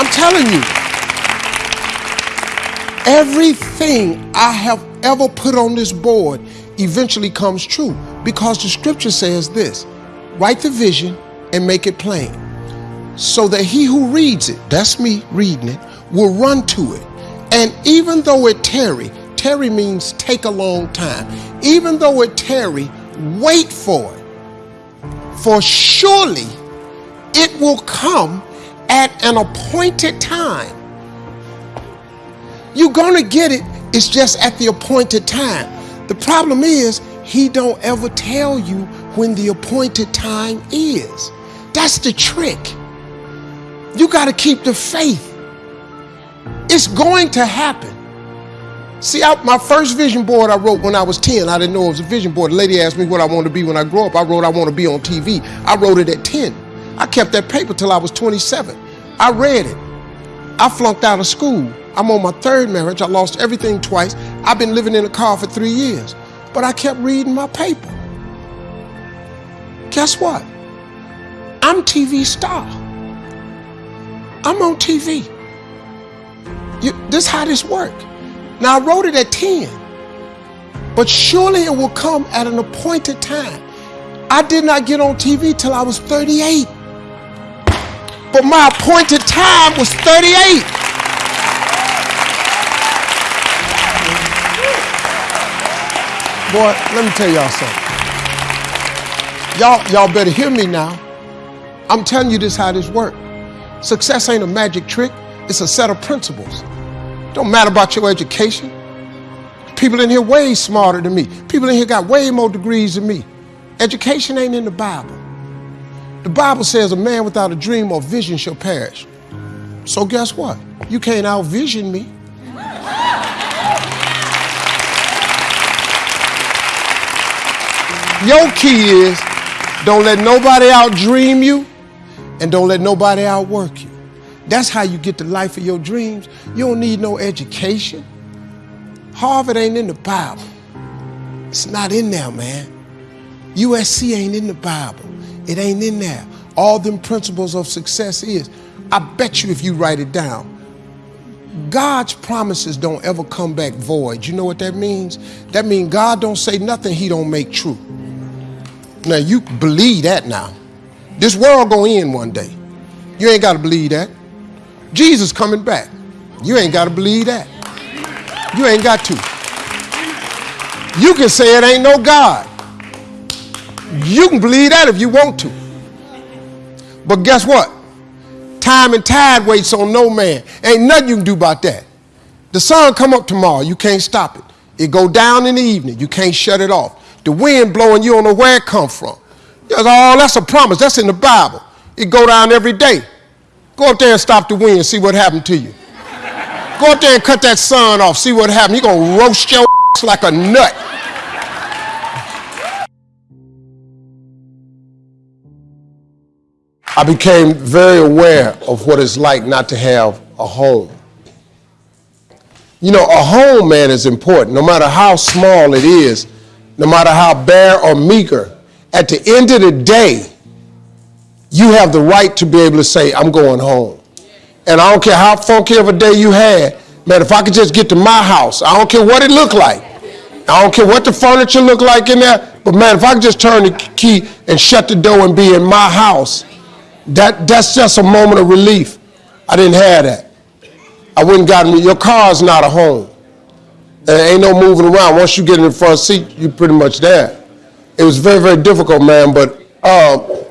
I'm telling you, everything I have ever put on this board eventually comes true because the scripture says this write the vision and make it plain so that he who reads it, that's me reading it, will run to it. And even though it tarry, tarry means take a long time. Even though it tarry, wait for it. For surely it will come at an appointed time. You're gonna get it, it's just at the appointed time. The problem is, he don't ever tell you when the appointed time is. That's the trick. You got to keep the faith. It's going to happen. See, I, my first vision board I wrote when I was 10, I didn't know it was a vision board. The lady asked me what I wanted to be when I grow up. I wrote I want to be on TV. I wrote it at 10. I kept that paper till I was 27. I read it. I flunked out of school. I'm on my third marriage. I lost everything twice. I've been living in a car for three years. But I kept reading my paper. Guess what? I'm TV star. I'm on TV. You, this how this work. Now I wrote it at 10, but surely it will come at an appointed time. I did not get on TV till I was 38, but my appointed time was 38. Boy, let me tell y'all something. Y'all, y'all better hear me now. I'm telling you this how this works. Success ain't a magic trick, it's a set of principles. Don't matter about your education. People in here way smarter than me. People in here got way more degrees than me. Education ain't in the Bible. The Bible says a man without a dream or vision shall perish. So guess what? You can't outvision me. Your key is don't let nobody outdream you and don't let nobody outwork you. That's how you get the life of your dreams. You don't need no education. Harvard ain't in the Bible. It's not in there, man. USC ain't in the Bible. It ain't in there. All them principles of success is. I bet you if you write it down, God's promises don't ever come back void. You know what that means? That means God don't say nothing he don't make true. Now you believe that now. This world gonna end one day. You ain't gotta believe that. Jesus coming back. You ain't gotta believe that. You ain't got to. You can say it ain't no God. You can believe that if you want to. But guess what? Time and tide waits on no man. Ain't nothing you can do about that. The sun come up tomorrow, you can't stop it. It go down in the evening, you can't shut it off. The wind blowing, you don't know where it come from. That's all, that's a promise. That's in the Bible. It go down every day. Go up there and stop the wind, see what happened to you. Go up there and cut that sun off, see what happened. You're gonna roast your ass like a nut. I became very aware of what it's like not to have a home. You know, a home, man, is important. No matter how small it is, no matter how bare or meager, at the end of the day, you have the right to be able to say, I'm going home. And I don't care how funky of a day you had, man, if I could just get to my house, I don't care what it looked like. I don't care what the furniture looked like in there, but man, if I could just turn the key and shut the door and be in my house, that, that's just a moment of relief. I didn't have that. I wouldn't gotten me. Your car's not a home. There ain't no moving around. Once you get in the front seat, you're pretty much there. It was very, very difficult, man, but uh,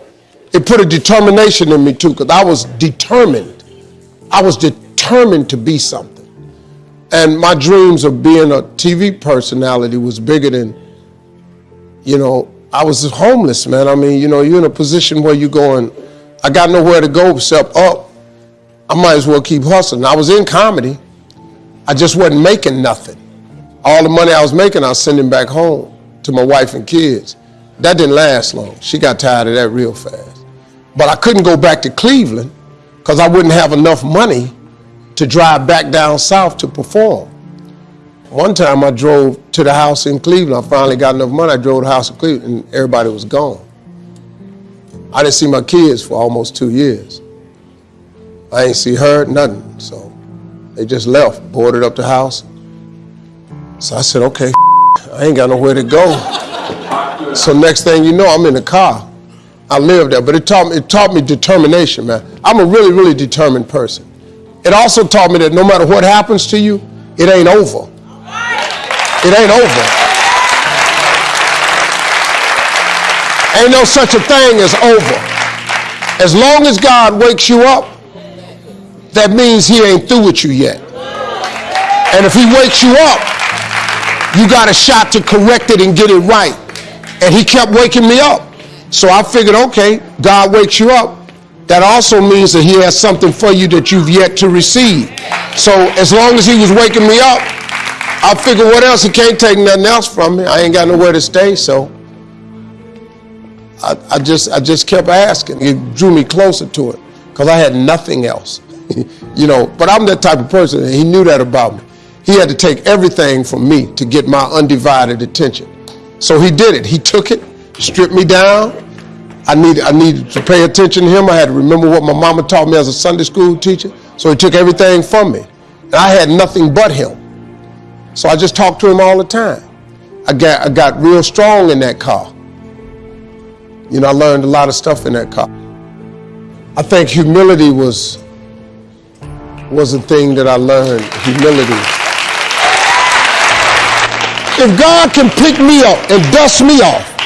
it put a determination in me too, because I was determined. I was determined to be something. And my dreams of being a TV personality was bigger than, you know, I was homeless, man. I mean, you know, you're in a position where you're going, I got nowhere to go except up. I might as well keep hustling. I was in comedy. I just wasn't making nothing. All the money I was making, I was sending back home to my wife and kids. That didn't last long. She got tired of that real fast. But I couldn't go back to Cleveland because I wouldn't have enough money to drive back down south to perform. One time I drove to the house in Cleveland. I finally got enough money. I drove to the house in Cleveland and everybody was gone. I didn't see my kids for almost two years. I ain't see her, nothing. So they just left, boarded up the house. So I said, okay, I ain't got nowhere to go. So next thing you know, I'm in the car. I lived there, but it taught me, it taught me determination, man. I'm a really, really determined person. It also taught me that no matter what happens to you, it ain't over. It ain't over. Ain't no such a thing as over. As long as God wakes you up, that means he ain't through with you yet. And if he wakes you up, you got a shot to correct it and get it right. And he kept waking me up. So I figured, okay, God wakes you up. That also means that he has something for you that you've yet to receive. So as long as he was waking me up, I figured, what else? He can't take nothing else from me. I ain't got nowhere to stay, so I, I just I just kept asking. It drew me closer to it because I had nothing else, you know. But I'm that type of person, and he knew that about me. He had to take everything from me to get my undivided attention. So he did it. He took it, stripped me down. I needed I needed to pay attention to him. I had to remember what my mama taught me as a Sunday school teacher. So he took everything from me, and I had nothing but him. So I just talked to him all the time. I got, I got real strong in that car. You know, I learned a lot of stuff in that car. I think humility was, was a thing that I learned, humility. If God can pick me up and dust me off,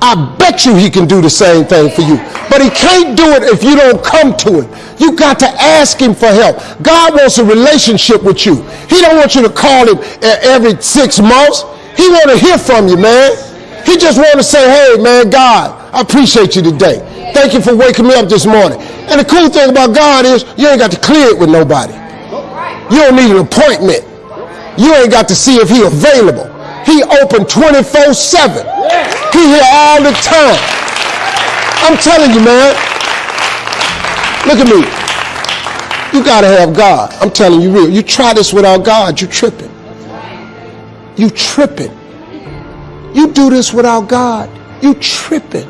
I bet you he can do the same thing for you. But he can't do it if you don't come to him. You got to ask him for help. God wants a relationship with you. He don't want you to call him eh, every six months. He want to hear from you, man. He just want to say, hey, man, God, I appreciate you today. Thank you for waking me up this morning. And the cool thing about God is you ain't got to clear it with nobody. You don't need an appointment. You ain't got to see if he available. He open 24 7. He here all the time. I'm telling you, man. Look at me. You got to have God. I'm telling you real. You try this without God, you tripping. You tripping. You do this without God, you tripping.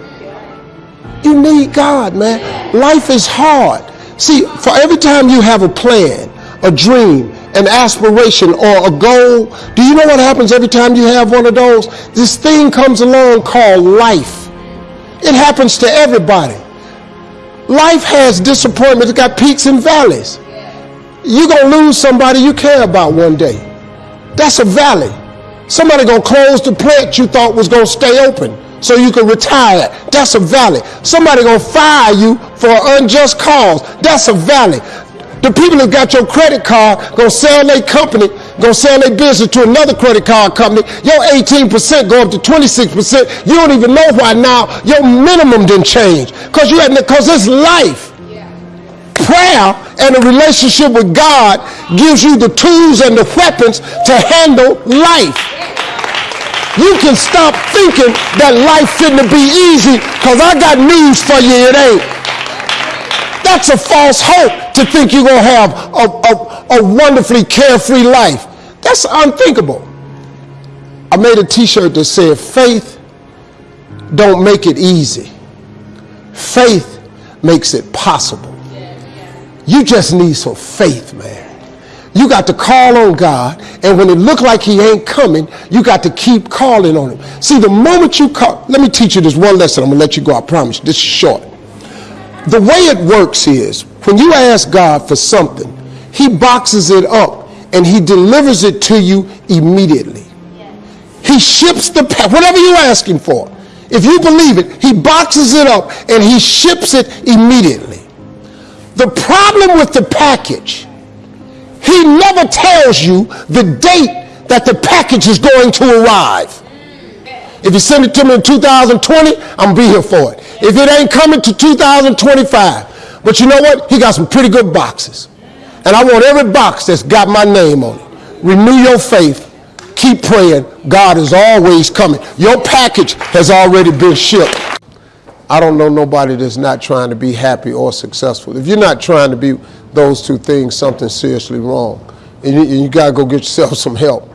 You need God, man. Life is hard. See, for every time you have a plan, a dream, an aspiration, or a goal, do you know what happens every time you have one of those? This thing comes along called life. It happens to everybody. Life has disappointments, it's got peaks and valleys. You're going to lose somebody you care about one day. That's a valley. Somebody going to close the plant you thought was going to stay open so you can retire. That's a valley. Somebody going to fire you for an unjust cause. That's a valley. The people that got your credit card gonna sell their company, gonna sell their business to another credit card company. Your 18% go up to 26%. You don't even know why now your minimum didn't change. Cause you had cause it's life. Prayer and a relationship with God gives you the tools and the weapons to handle life. You can stop thinking that life fitting to be easy, cause I got news for you, it ain't. That's a false hope to think you're going to have a, a, a wonderfully carefree life. That's unthinkable. I made a t-shirt that said, faith don't make it easy. Faith makes it possible. You just need some faith, man. You got to call on God, and when it look like he ain't coming, you got to keep calling on him. See, the moment you call, let me teach you this one lesson. I'm going to let you go, I promise. This is short the way it works is when you ask God for something, he boxes it up and he delivers it to you immediately. He ships the whatever you're asking for. If you believe it, he boxes it up and he ships it immediately. The problem with the package, he never tells you the date that the package is going to arrive. If you send it to me in 2020, I'm gonna be here for it. If it ain't coming to 2025, but you know what? He got some pretty good boxes. And I want every box that's got my name on it. Renew your faith. Keep praying. God is always coming. Your package has already been shipped. I don't know nobody that's not trying to be happy or successful. If you're not trying to be those two things, something's seriously wrong. And you, you got to go get yourself some help.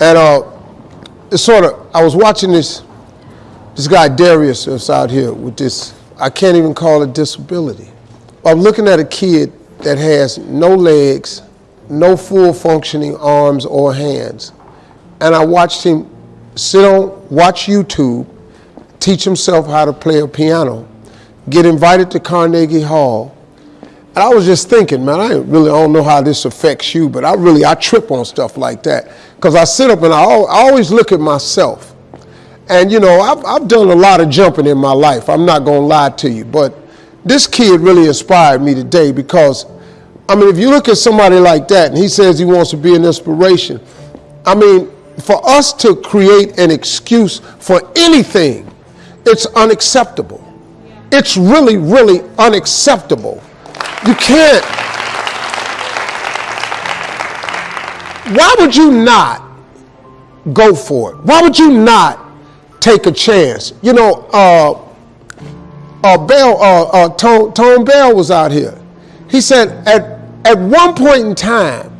And uh, it's sort of, I was watching this this guy Darius out here with this, I can't even call it disability. I'm looking at a kid that has no legs, no full functioning arms or hands. And I watched him sit on, watch YouTube, teach himself how to play a piano, get invited to Carnegie Hall. And I was just thinking, man, I really don't know how this affects you, but I really, I trip on stuff like that. Because I sit up and I always look at myself. And you know, I've, I've done a lot of jumping in my life. I'm not going to lie to you. But this kid really inspired me today because, I mean, if you look at somebody like that and he says he wants to be an inspiration, I mean, for us to create an excuse for anything, it's unacceptable. It's really, really unacceptable. You can't. why would you not go for it? Why would you not take a chance? You know, uh, uh, Bell, uh, uh, Tone, Tone Bell was out here. He said, at, at one point in time,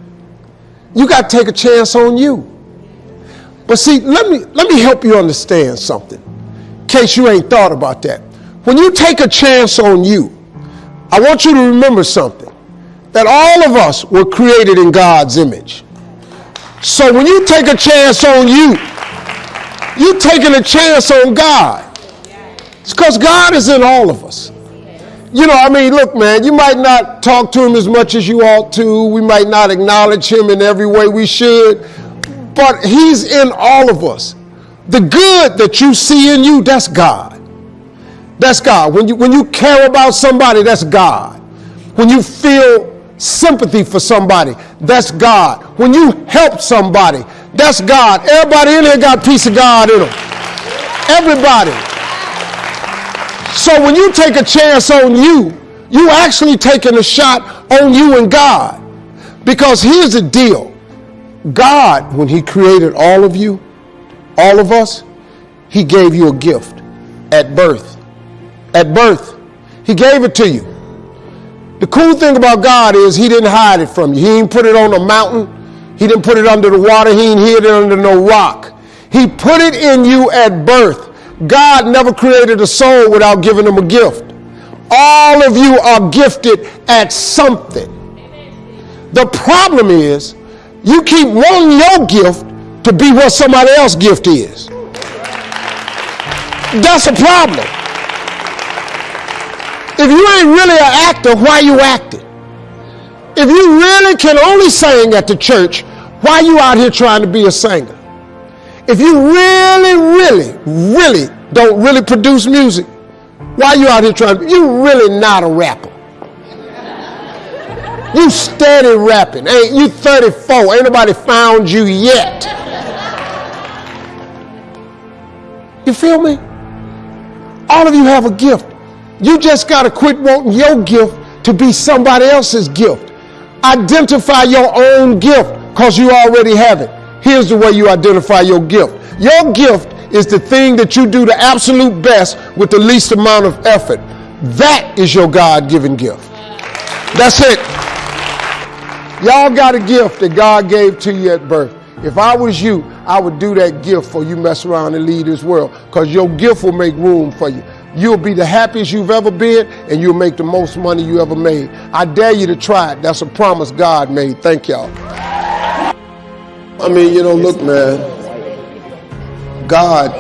you got to take a chance on you. But see, let me, let me help you understand something, in case you ain't thought about that. When you take a chance on you, I want you to remember something that all of us were created in God's image. So when you take a chance on you, you're taking a chance on God. It's because God is in all of us. You know, I mean, look, man, you might not talk to him as much as you ought to. We might not acknowledge him in every way we should, but he's in all of us. The good that you see in you, that's God. That's God. When you, when you care about somebody, that's God. When you feel sympathy for somebody, that's God. When you help somebody, that's God. Everybody in here got piece of God in them. Everybody. So when you take a chance on you, you actually taking a shot on you and God. Because here's the deal. God, when he created all of you, all of us, he gave you a gift at birth. At birth, he gave it to you. The cool thing about God is he didn't hide it from you. He didn't put it on a mountain. He didn't put it under the water. He didn't hid it under no rock. He put it in you at birth. God never created a soul without giving them a gift. All of you are gifted at something. The problem is you keep wanting your gift to be what somebody else's gift is. That's a problem. If you ain't really an actor, why you acting? If you really can only sing at the church, why you out here trying to be a singer? If you really, really, really don't really produce music, why you out here trying to, you really not a rapper. You steady rapping. Ain't you 34? Ain't nobody found you yet. You feel me? All of you have a gift. You just got to quit wanting your gift to be somebody else's gift. Identify your own gift because you already have it. Here's the way you identify your gift. Your gift is the thing that you do the absolute best with the least amount of effort. That is your God given gift. That's it. Y'all got a gift that God gave to you at birth. If I was you, I would do that gift for you mess around and lead this world because your gift will make room for you. You'll be the happiest you've ever been, and you'll make the most money you ever made. I dare you to try it. That's a promise God made. Thank y'all. I mean, you know, look, man, God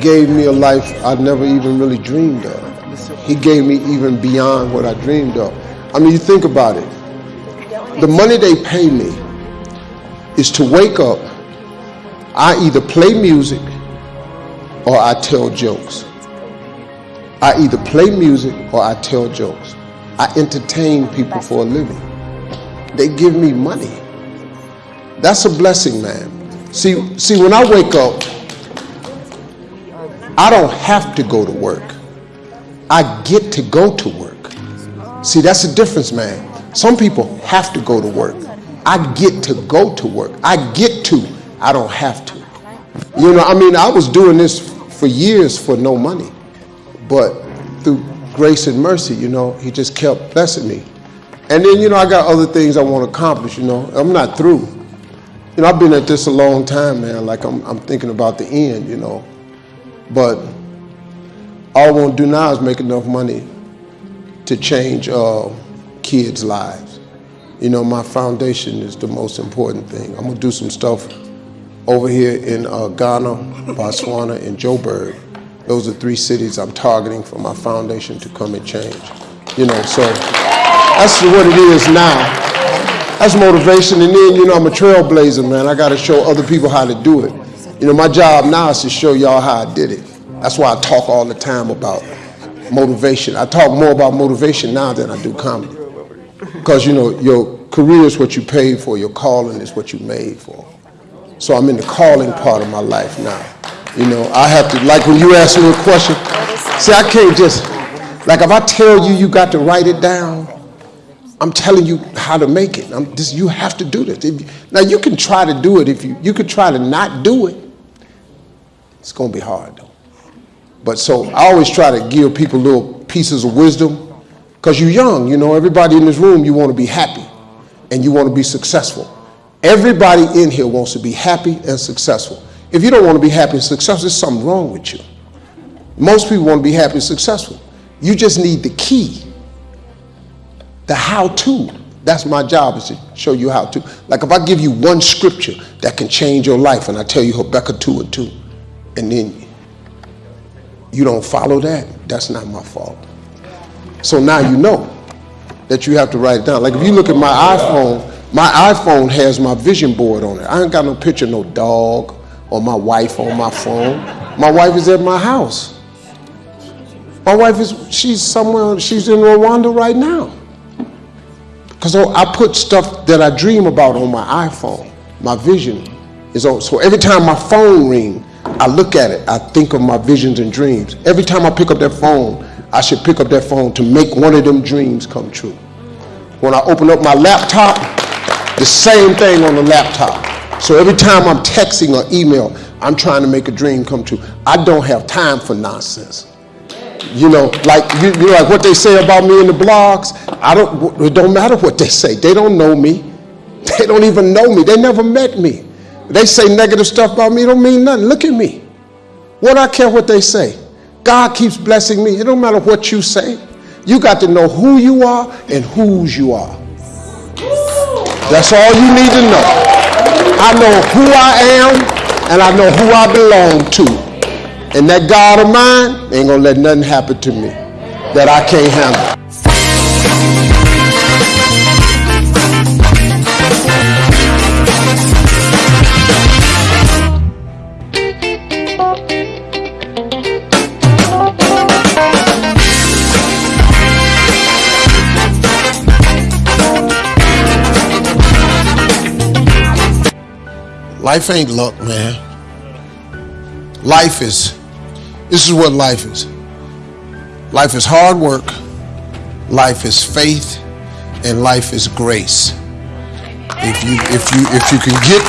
gave me a life I never even really dreamed of. He gave me even beyond what I dreamed of. I mean, you think about it. The money they pay me is to wake up. I either play music or I tell jokes. I either play music or I tell jokes. I entertain people for a living. They give me money. That's a blessing, man. See, see, when I wake up, I don't have to go to work. I get to go to work. See, that's the difference, man. Some people have to go to work. I get to go to work. I get to. I don't have to. You know, I mean, I was doing this for years for no money. But through grace and mercy, you know, he just kept blessing me. And then, you know, I got other things I want to accomplish, you know. I'm not through. You know, I've been at this a long time, man. Like, I'm, I'm thinking about the end, you know. But all I want to do now is make enough money to change uh, kids' lives. You know, my foundation is the most important thing. I'm going to do some stuff over here in uh, Ghana, Botswana, and Joburg. Those are three cities I'm targeting for my foundation to come and change. You know, so that's what it is now. That's motivation. And then, you know, I'm a trailblazer, man. I got to show other people how to do it. You know, my job now is to show y'all how I did it. That's why I talk all the time about motivation. I talk more about motivation now than I do comedy. Because, you know, your career is what you paid for, your calling is what you made for. So I'm in the calling part of my life now. You know, I have to, like when you ask me a question, see, I can't just, like if I tell you you got to write it down, I'm telling you how to make it. I'm, this, you have to do this. If, now you can try to do it if you you could try to not do it. It's gonna be hard though. But so I always try to give people little pieces of wisdom because you're young. You know, everybody in this room you want to be happy and you want to be successful. Everybody in here wants to be happy and successful. If you don't want to be happy and successful, there's something wrong with you. Most people want to be happy and successful. You just need the key the how to. That's my job is to show you how to. Like if I give you one scripture that can change your life and I tell you Habakkuk 2 and 2, and then you don't follow that, that's not my fault. So now you know that you have to write it down. Like if you look at my iPhone, my iPhone has my vision board on it. I ain't got no picture, no dog or my wife on my phone. My wife is at my house. My wife is, she's somewhere, she's in Rwanda right now. Because I put stuff that I dream about on my iPhone. My vision is on. So every time my phone ring, I look at it. I think of my visions and dreams. Every time I pick up that phone, I should pick up that phone to make one of them dreams come true. When I open up my laptop, the same thing on the laptop. So every time I'm texting or email, I'm trying to make a dream come true. I don't have time for nonsense. You know, like you, you know, like what they say about me in the blogs. I don't. It don't matter what they say. They don't know me. They don't even know me. They never met me. They say negative stuff about me. Don't mean nothing. Look at me. What I care what they say. God keeps blessing me. It don't matter what you say. You got to know who you are and whose you are. That's all you need to know. I know who I am and I know who I belong to. And that God of mine ain't gonna let nothing happen to me that I can't handle. Life ain't luck, man. Life is this is what life is. Life is hard work, life is faith, and life is grace. If you if you if you can get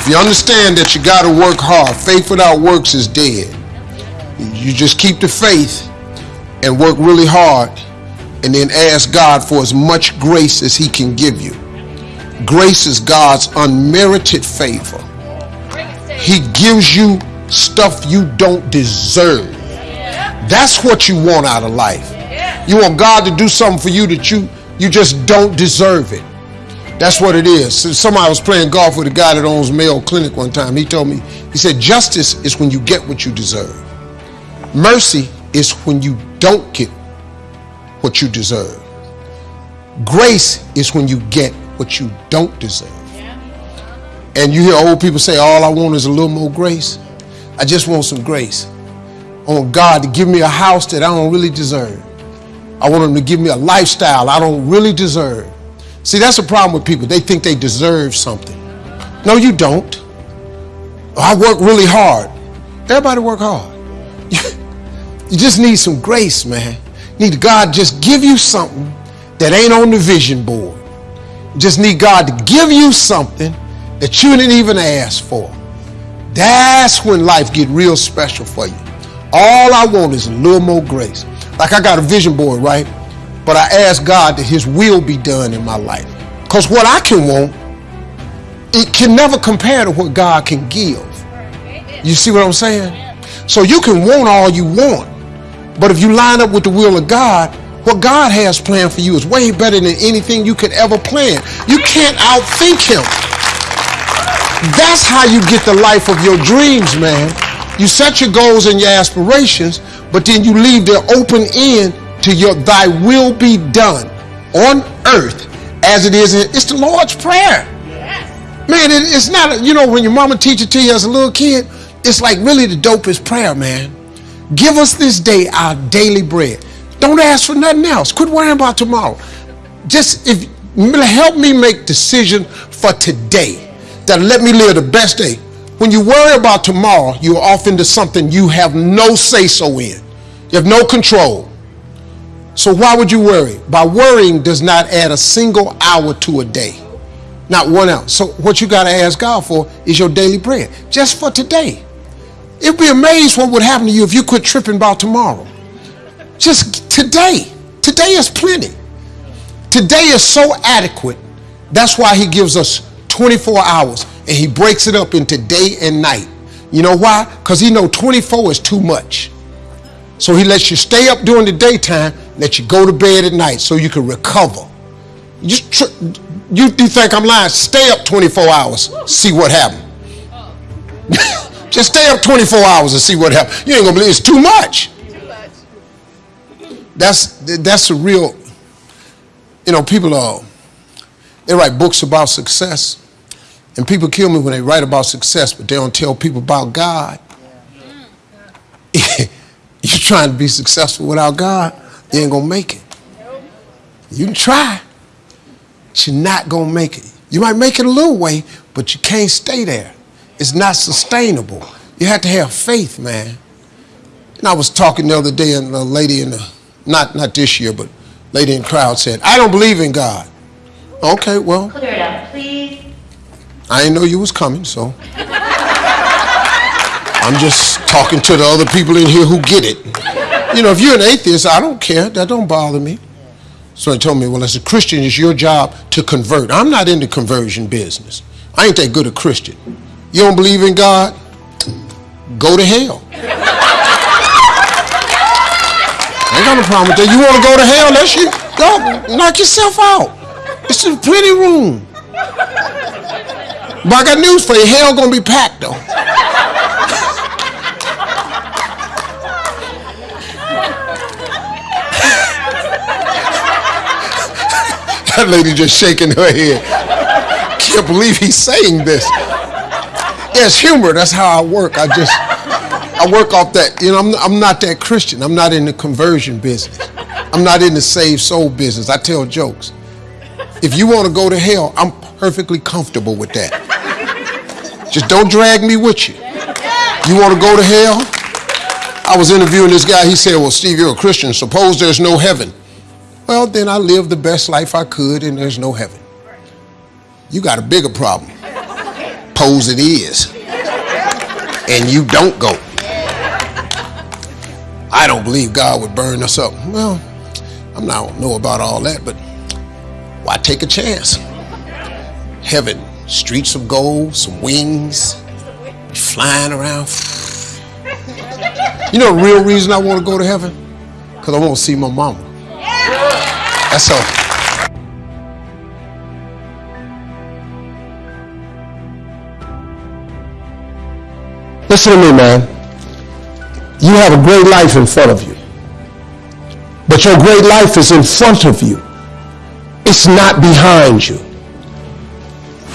if you understand that you got to work hard, faith without works is dead. You just keep the faith and work really hard and then ask God for as much grace as he can give you. Grace is God's unmerited favor. He gives you stuff you don't deserve. That's what you want out of life. You want God to do something for you that you you just don't deserve it. That's what it is. Somebody was playing golf with a guy that owns Mayo Clinic one time. He told me, he said, justice is when you get what you deserve. Mercy is when you don't get what you deserve. Grace is when you get what you don't deserve. And you hear old people say, all I want is a little more grace. I just want some grace. I want God to give me a house that I don't really deserve. I want Him to give me a lifestyle I don't really deserve. See, that's the problem with people. They think they deserve something. No, you don't. I work really hard. Everybody work hard. You just need some grace, man. Need God just give you something that ain't on the vision board. Just need God to give you something that you didn't even ask for. That's when life get real special for you. All I want is a little more grace. Like I got a vision board, right? But I ask God that his will be done in my life. Because what I can want, it can never compare to what God can give. You see what I'm saying? So you can want all you want. But if you line up with the will of God, what God has planned for you is way better than anything you could ever plan. You can't outthink him. That's how you get the life of your dreams, man. You set your goals and your aspirations, but then you leave the open end to your thy will be done on earth as it is. In, it's the Lord's Prayer. Man, it, it's not, you know, when your mama teach it to you as a little kid, it's like really the dopest prayer, man. Give us this day our daily bread. Don't ask for nothing else. Quit worrying about tomorrow. Just if help me make decision for today that let me live the best day. When you worry about tomorrow, you're off into something you have no say so in. You have no control. So why would you worry? By worrying does not add a single hour to a day. Not one hour. So what you got to ask God for is your daily bread. Just for today. It'd be amazed what would happen to you if you quit tripping about tomorrow. Just today. Today is plenty. Today is so adequate. That's why he gives us 24 hours and he breaks it up into day and night. You know why? Because he know 24 is too much. So he lets you stay up during the daytime, let you go to bed at night so you can recover. You, you, you think I'm lying? Stay up 24 hours, see what happens. Just stay up 24 hours and see what happens. You ain't gonna believe it's. Too much. That's that's a real. You know, people are. They write books about success, and people kill me when they write about success, but they don't tell people about God. Yeah. You're trying to be successful without God, you ain't gonna make it. You can try, but you're not gonna make it. You might make it a little way, but you can't stay there. It's not sustainable. You have to have faith, man. And I was talking the other day, and a lady in the, not, not this year, but lady in the crowd said, I don't believe in God. Okay, well. Clear it up, please. I didn't know you was coming, so. I'm just talking to the other people in here who get it. You know, if you're an atheist, I don't care. That don't bother me. So he told me, well, as a Christian, it's your job to convert. I'm not in the conversion business. I ain't that good a Christian. You don't believe in God? Go to hell. I got no problem with that. You want to go to hell? Let's you go knock yourself out. It's plenty room. But I got news for you. Hell gonna be packed though. that lady just shaking her head. Can't believe he's saying this. Yeah, it's humor. That's how I work. I just, I work off that. You know, I'm, I'm not that Christian. I'm not in the conversion business. I'm not in the saved soul business. I tell jokes. If you want to go to hell, I'm perfectly comfortable with that. Just don't drag me with you. You want to go to hell? I was interviewing this guy. He said, Well, Steve, you're a Christian. Suppose there's no heaven. Well, then I lived the best life I could and there's no heaven. You got a bigger problem Pose it is. And you don't go. I don't believe God would burn us up. Well, I'm not, know about all that, but why take a chance? Heaven, streets of gold, some wings, flying around. You know the real reason I want to go to heaven? Because I want to see my mama. That's all. Listen to me, man. You have a great life in front of you. But your great life is in front of you. It's not behind you.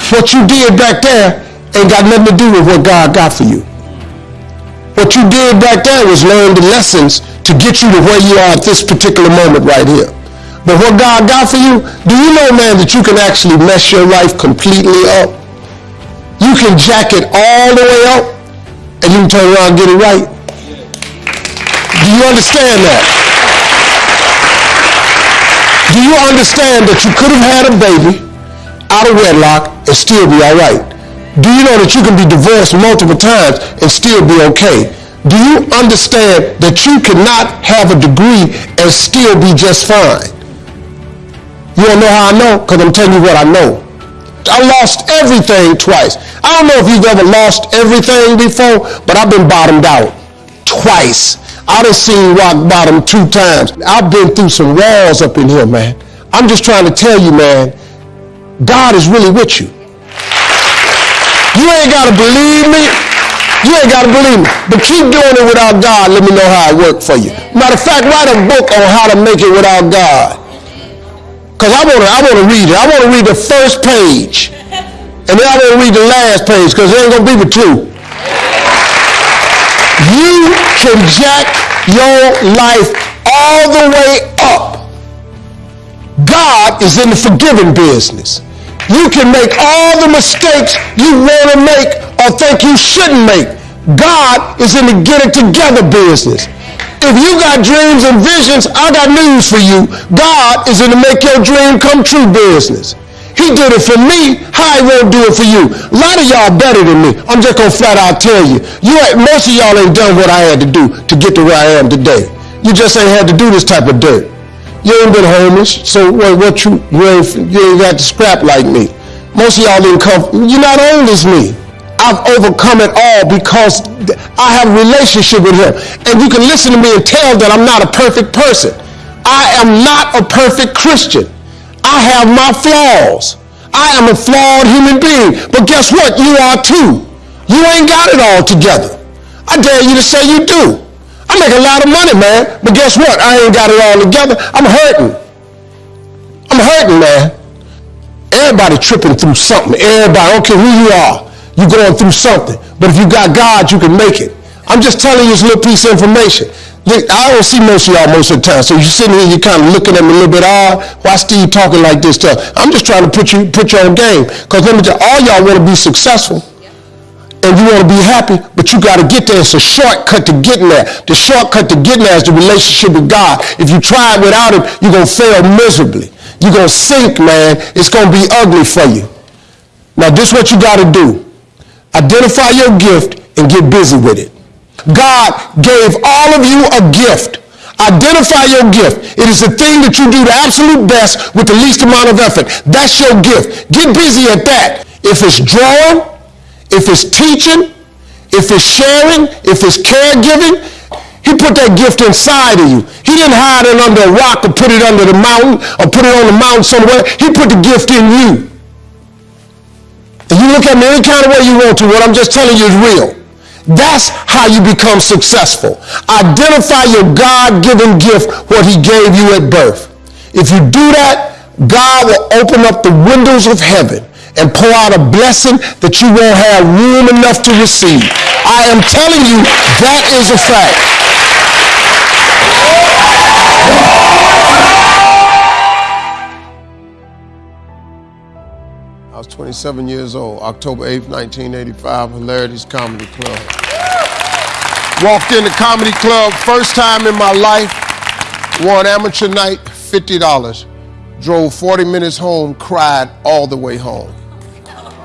What you did back there ain't got nothing to do with what God got for you. What you did back there was learn the lessons to get you to where you are at this particular moment right here. But what God got for you, do you know, man, that you can actually mess your life completely up? You can jack it all the way up and you can turn around and get it right. Do you understand that? Do you understand that you could have had a baby out of wedlock and still be all right? Do you know that you can be divorced multiple times and still be okay? Do you understand that you cannot have a degree and still be just fine? You don't know how I know? Because I'm telling you what I know. I lost everything twice. I don't know if you've ever lost everything before, but I've been bottomed out twice. I done seen rock bottom two times. I've been through some walls up in here, man. I'm just trying to tell you, man, God is really with you. You ain't got to believe me. You ain't got to believe me. But keep doing it without God. Let me know how it worked for you. Matter of fact, write a book on how to make it without God. Because I want to I wanna read it. I want to read the first page. And then I want to read the last page because it ain't going to be the two. You can jack your life all the way up. God is in the forgiving business. You can make all the mistakes you want to make or think you shouldn't make. God is in the get it together business. If you got dreams and visions, I got news for you. God is in the make your dream come true business. He did it for me. How he won't do it for you? A lot of y'all better than me. I'm just gonna flat out tell you. You ain't, most of y'all ain't done what I had to do to get to where I am today. You just ain't had to do this type of dirt. You ain't been homeless, so what, what you you ain't you ain't got to scrap like me. Most of y'all didn't come. You're not old as me. I've overcome it all because I have a relationship with him. And you can listen to me and tell that I'm not a perfect person. I am not a perfect Christian. I have my flaws. I am a flawed human being. But guess what? You are too. You ain't got it all together. I dare you to say you do. I make a lot of money, man. But guess what? I ain't got it all together. I'm hurting. I'm hurting, man. Everybody tripping through something. Everybody, I don't care who you are. You're going through something. But if you got God, you can make it. I'm just telling you this little piece of information. I don't see most of y'all most of the time. So you're sitting here, you're kind of looking at me a little bit odd. Why Steve talking like this stuff? I'm just trying to put you put you on game. Because let me tell you, all y'all want to be successful. And you want to be happy, but you got to get there. It's a shortcut to getting there. The shortcut to getting there is the relationship with God. If you try it without it, you're going to fail miserably. You're going to sink, man. It's going to be ugly for you. Now, this is what you got to do. Identify your gift and get busy with it. God gave all of you a gift. Identify your gift. It is the thing that you do the absolute best with the least amount of effort. That's your gift. Get busy at that. If it's drawing, if it's teaching, if it's sharing, if it's caregiving, he put that gift inside of you. He didn't hide it under a rock or put it under the mountain or put it on the mountain somewhere. He put the gift in you. And you look at me any kind of way you want to. What I'm just telling you is real. That's how you become successful. Identify your God-given gift, what he gave you at birth. If you do that, God will open up the windows of heaven and pour out a blessing that you won't have room enough to receive. I am telling you, that is a fact. Was 27 years old, October 8th, 1985, Hilarities Comedy Club. Walked in the comedy club, first time in my life, won amateur night, $50. Drove 40 minutes home, cried all the way home.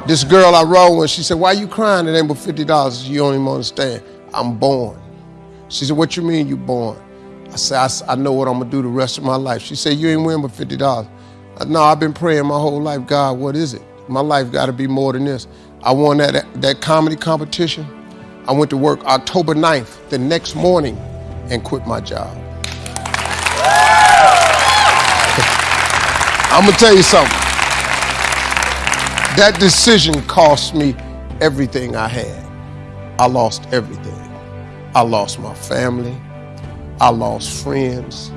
This girl I rode with, she said, why you crying? It ain't but $50. You don't even understand. I'm born. She said, what you mean you born? I said, I, I know what I'm gonna do the rest of my life. She said, you ain't win but $50. No, I've been praying my whole life, God, what is it? My life got to be more than this. I won that, that comedy competition. I went to work October 9th, the next morning, and quit my job. I'm gonna tell you something. That decision cost me everything I had. I lost everything. I lost my family. I lost friends.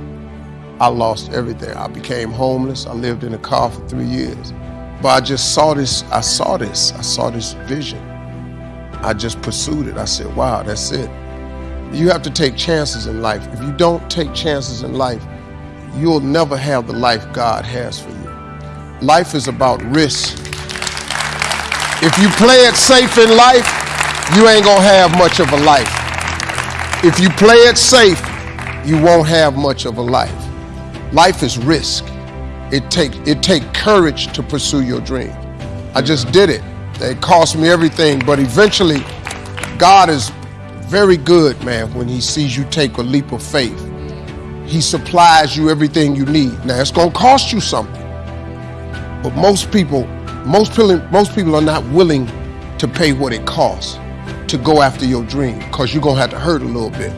I lost everything. I became homeless. I lived in a car for three years. But I just saw this, I saw this, I saw this vision. I just pursued it. I said, wow, that's it. You have to take chances in life. If you don't take chances in life, you'll never have the life God has for you. Life is about risk. If you play it safe in life, you ain't gonna have much of a life. If you play it safe, you won't have much of a life. Life is risk. It take it take courage to pursue your dream. I just did it. It cost me everything, but eventually God is very good, man, when he sees you take a leap of faith. He supplies you everything you need. Now it's to cost you something. But most people, most people, most people are not willing to pay what it costs to go after your dream because you're to have to hurt a little bit.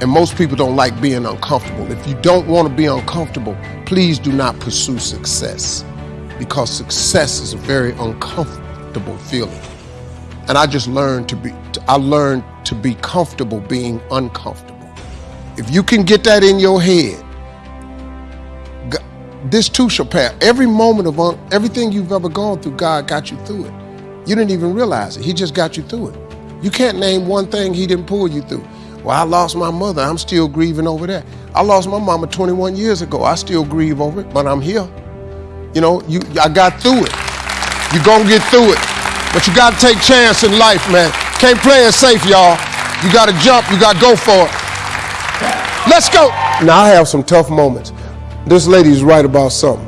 And most people don't like being uncomfortable. If you don't want to be uncomfortable, please do not pursue success because success is a very uncomfortable feeling. And I just learned to be, I learned to be comfortable being uncomfortable. If you can get that in your head, this too shall pass. Every moment of un, everything you've ever gone through, God got you through it. You didn't even realize it. He just got you through it. You can't name one thing he didn't pull you through. Well, I lost my mother. I'm still grieving over that. I lost my mama 21 years ago. I still grieve over it, but I'm here. You know, you I got through it. You're gonna get through it. But you gotta take chance in life, man. Can't play it safe, y'all. You gotta jump, you gotta go for it. Let's go. Now I have some tough moments. This lady's right about something.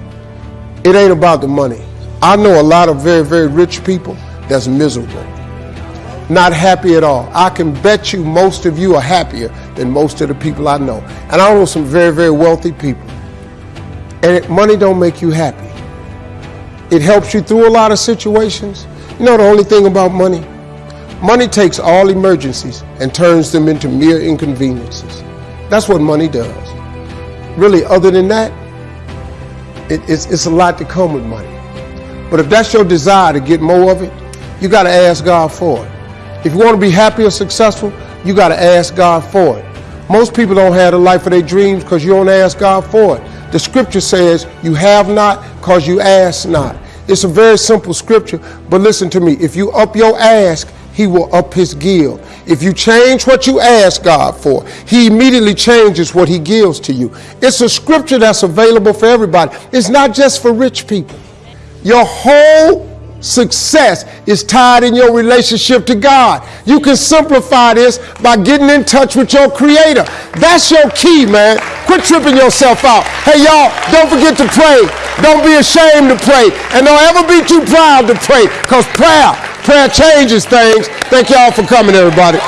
It ain't about the money. I know a lot of very, very rich people that's miserable, not happy at all. I can bet you most of you are happier than most of the people I know. And I know some very, very wealthy people. And it, money don't make you happy. It helps you through a lot of situations. You know the only thing about money? Money takes all emergencies and turns them into mere inconveniences. That's what money does. Really, other than that, it, it's, it's a lot to come with money. But if that's your desire to get more of it, you got to ask God for it. If you want to be happy or successful, you got to ask God for it. Most people don't have the life of their dreams because you don't ask God for it. The scripture says, You have not because you ask not. It's a very simple scripture, but listen to me. If you up your ask, he will up his give. If you change what you ask God for, he immediately changes what he gives to you. It's a scripture that's available for everybody. It's not just for rich people. Your whole success is tied in your relationship to God. You can simplify this by getting in touch with your creator. That's your key, man. Quit tripping yourself out. Hey, y'all, don't forget to pray. Don't be ashamed to pray. And don't ever be too proud to pray because prayer, prayer changes things. Thank y'all for coming, everybody.